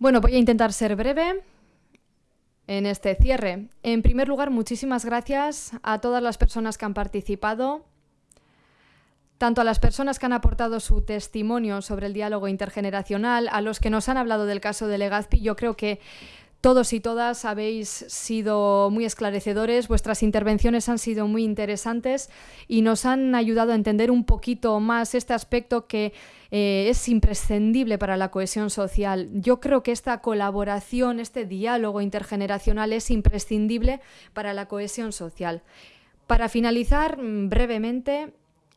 Bueno, voy a intentar ser breve en este cierre. En primer lugar, muchísimas gracias a todas las personas que han participado, tanto a las personas que han aportado su testimonio sobre el diálogo intergeneracional, a los que nos han hablado del caso de Legazpi. Yo creo que todos y todas habéis sido muy esclarecedores, vuestras intervenciones han sido muy interesantes y nos han ayudado a entender un poquito más este aspecto que eh, es imprescindible para la cohesión social. Yo creo que esta colaboración, este diálogo intergeneracional es imprescindible para la cohesión social. Para finalizar, mm, brevemente,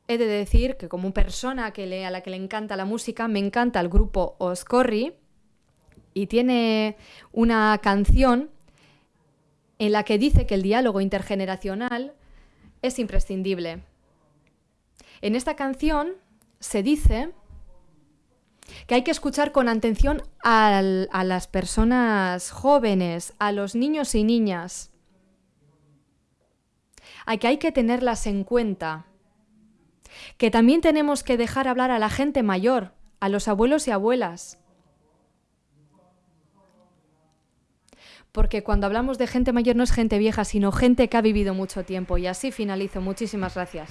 he de decir que como persona que a la que le encanta la música, me encanta el grupo Oscorri, y tiene una canción en la que dice que el diálogo intergeneracional es imprescindible. En esta canción se dice que hay que escuchar con atención a las personas jóvenes, a los niños y niñas, a que hay que tenerlas en cuenta, que también tenemos que dejar hablar a la gente mayor, a los abuelos y abuelas, porque cuando hablamos de gente mayor no es gente vieja, sino gente que ha vivido mucho tiempo. Y así finalizo. Muchísimas gracias.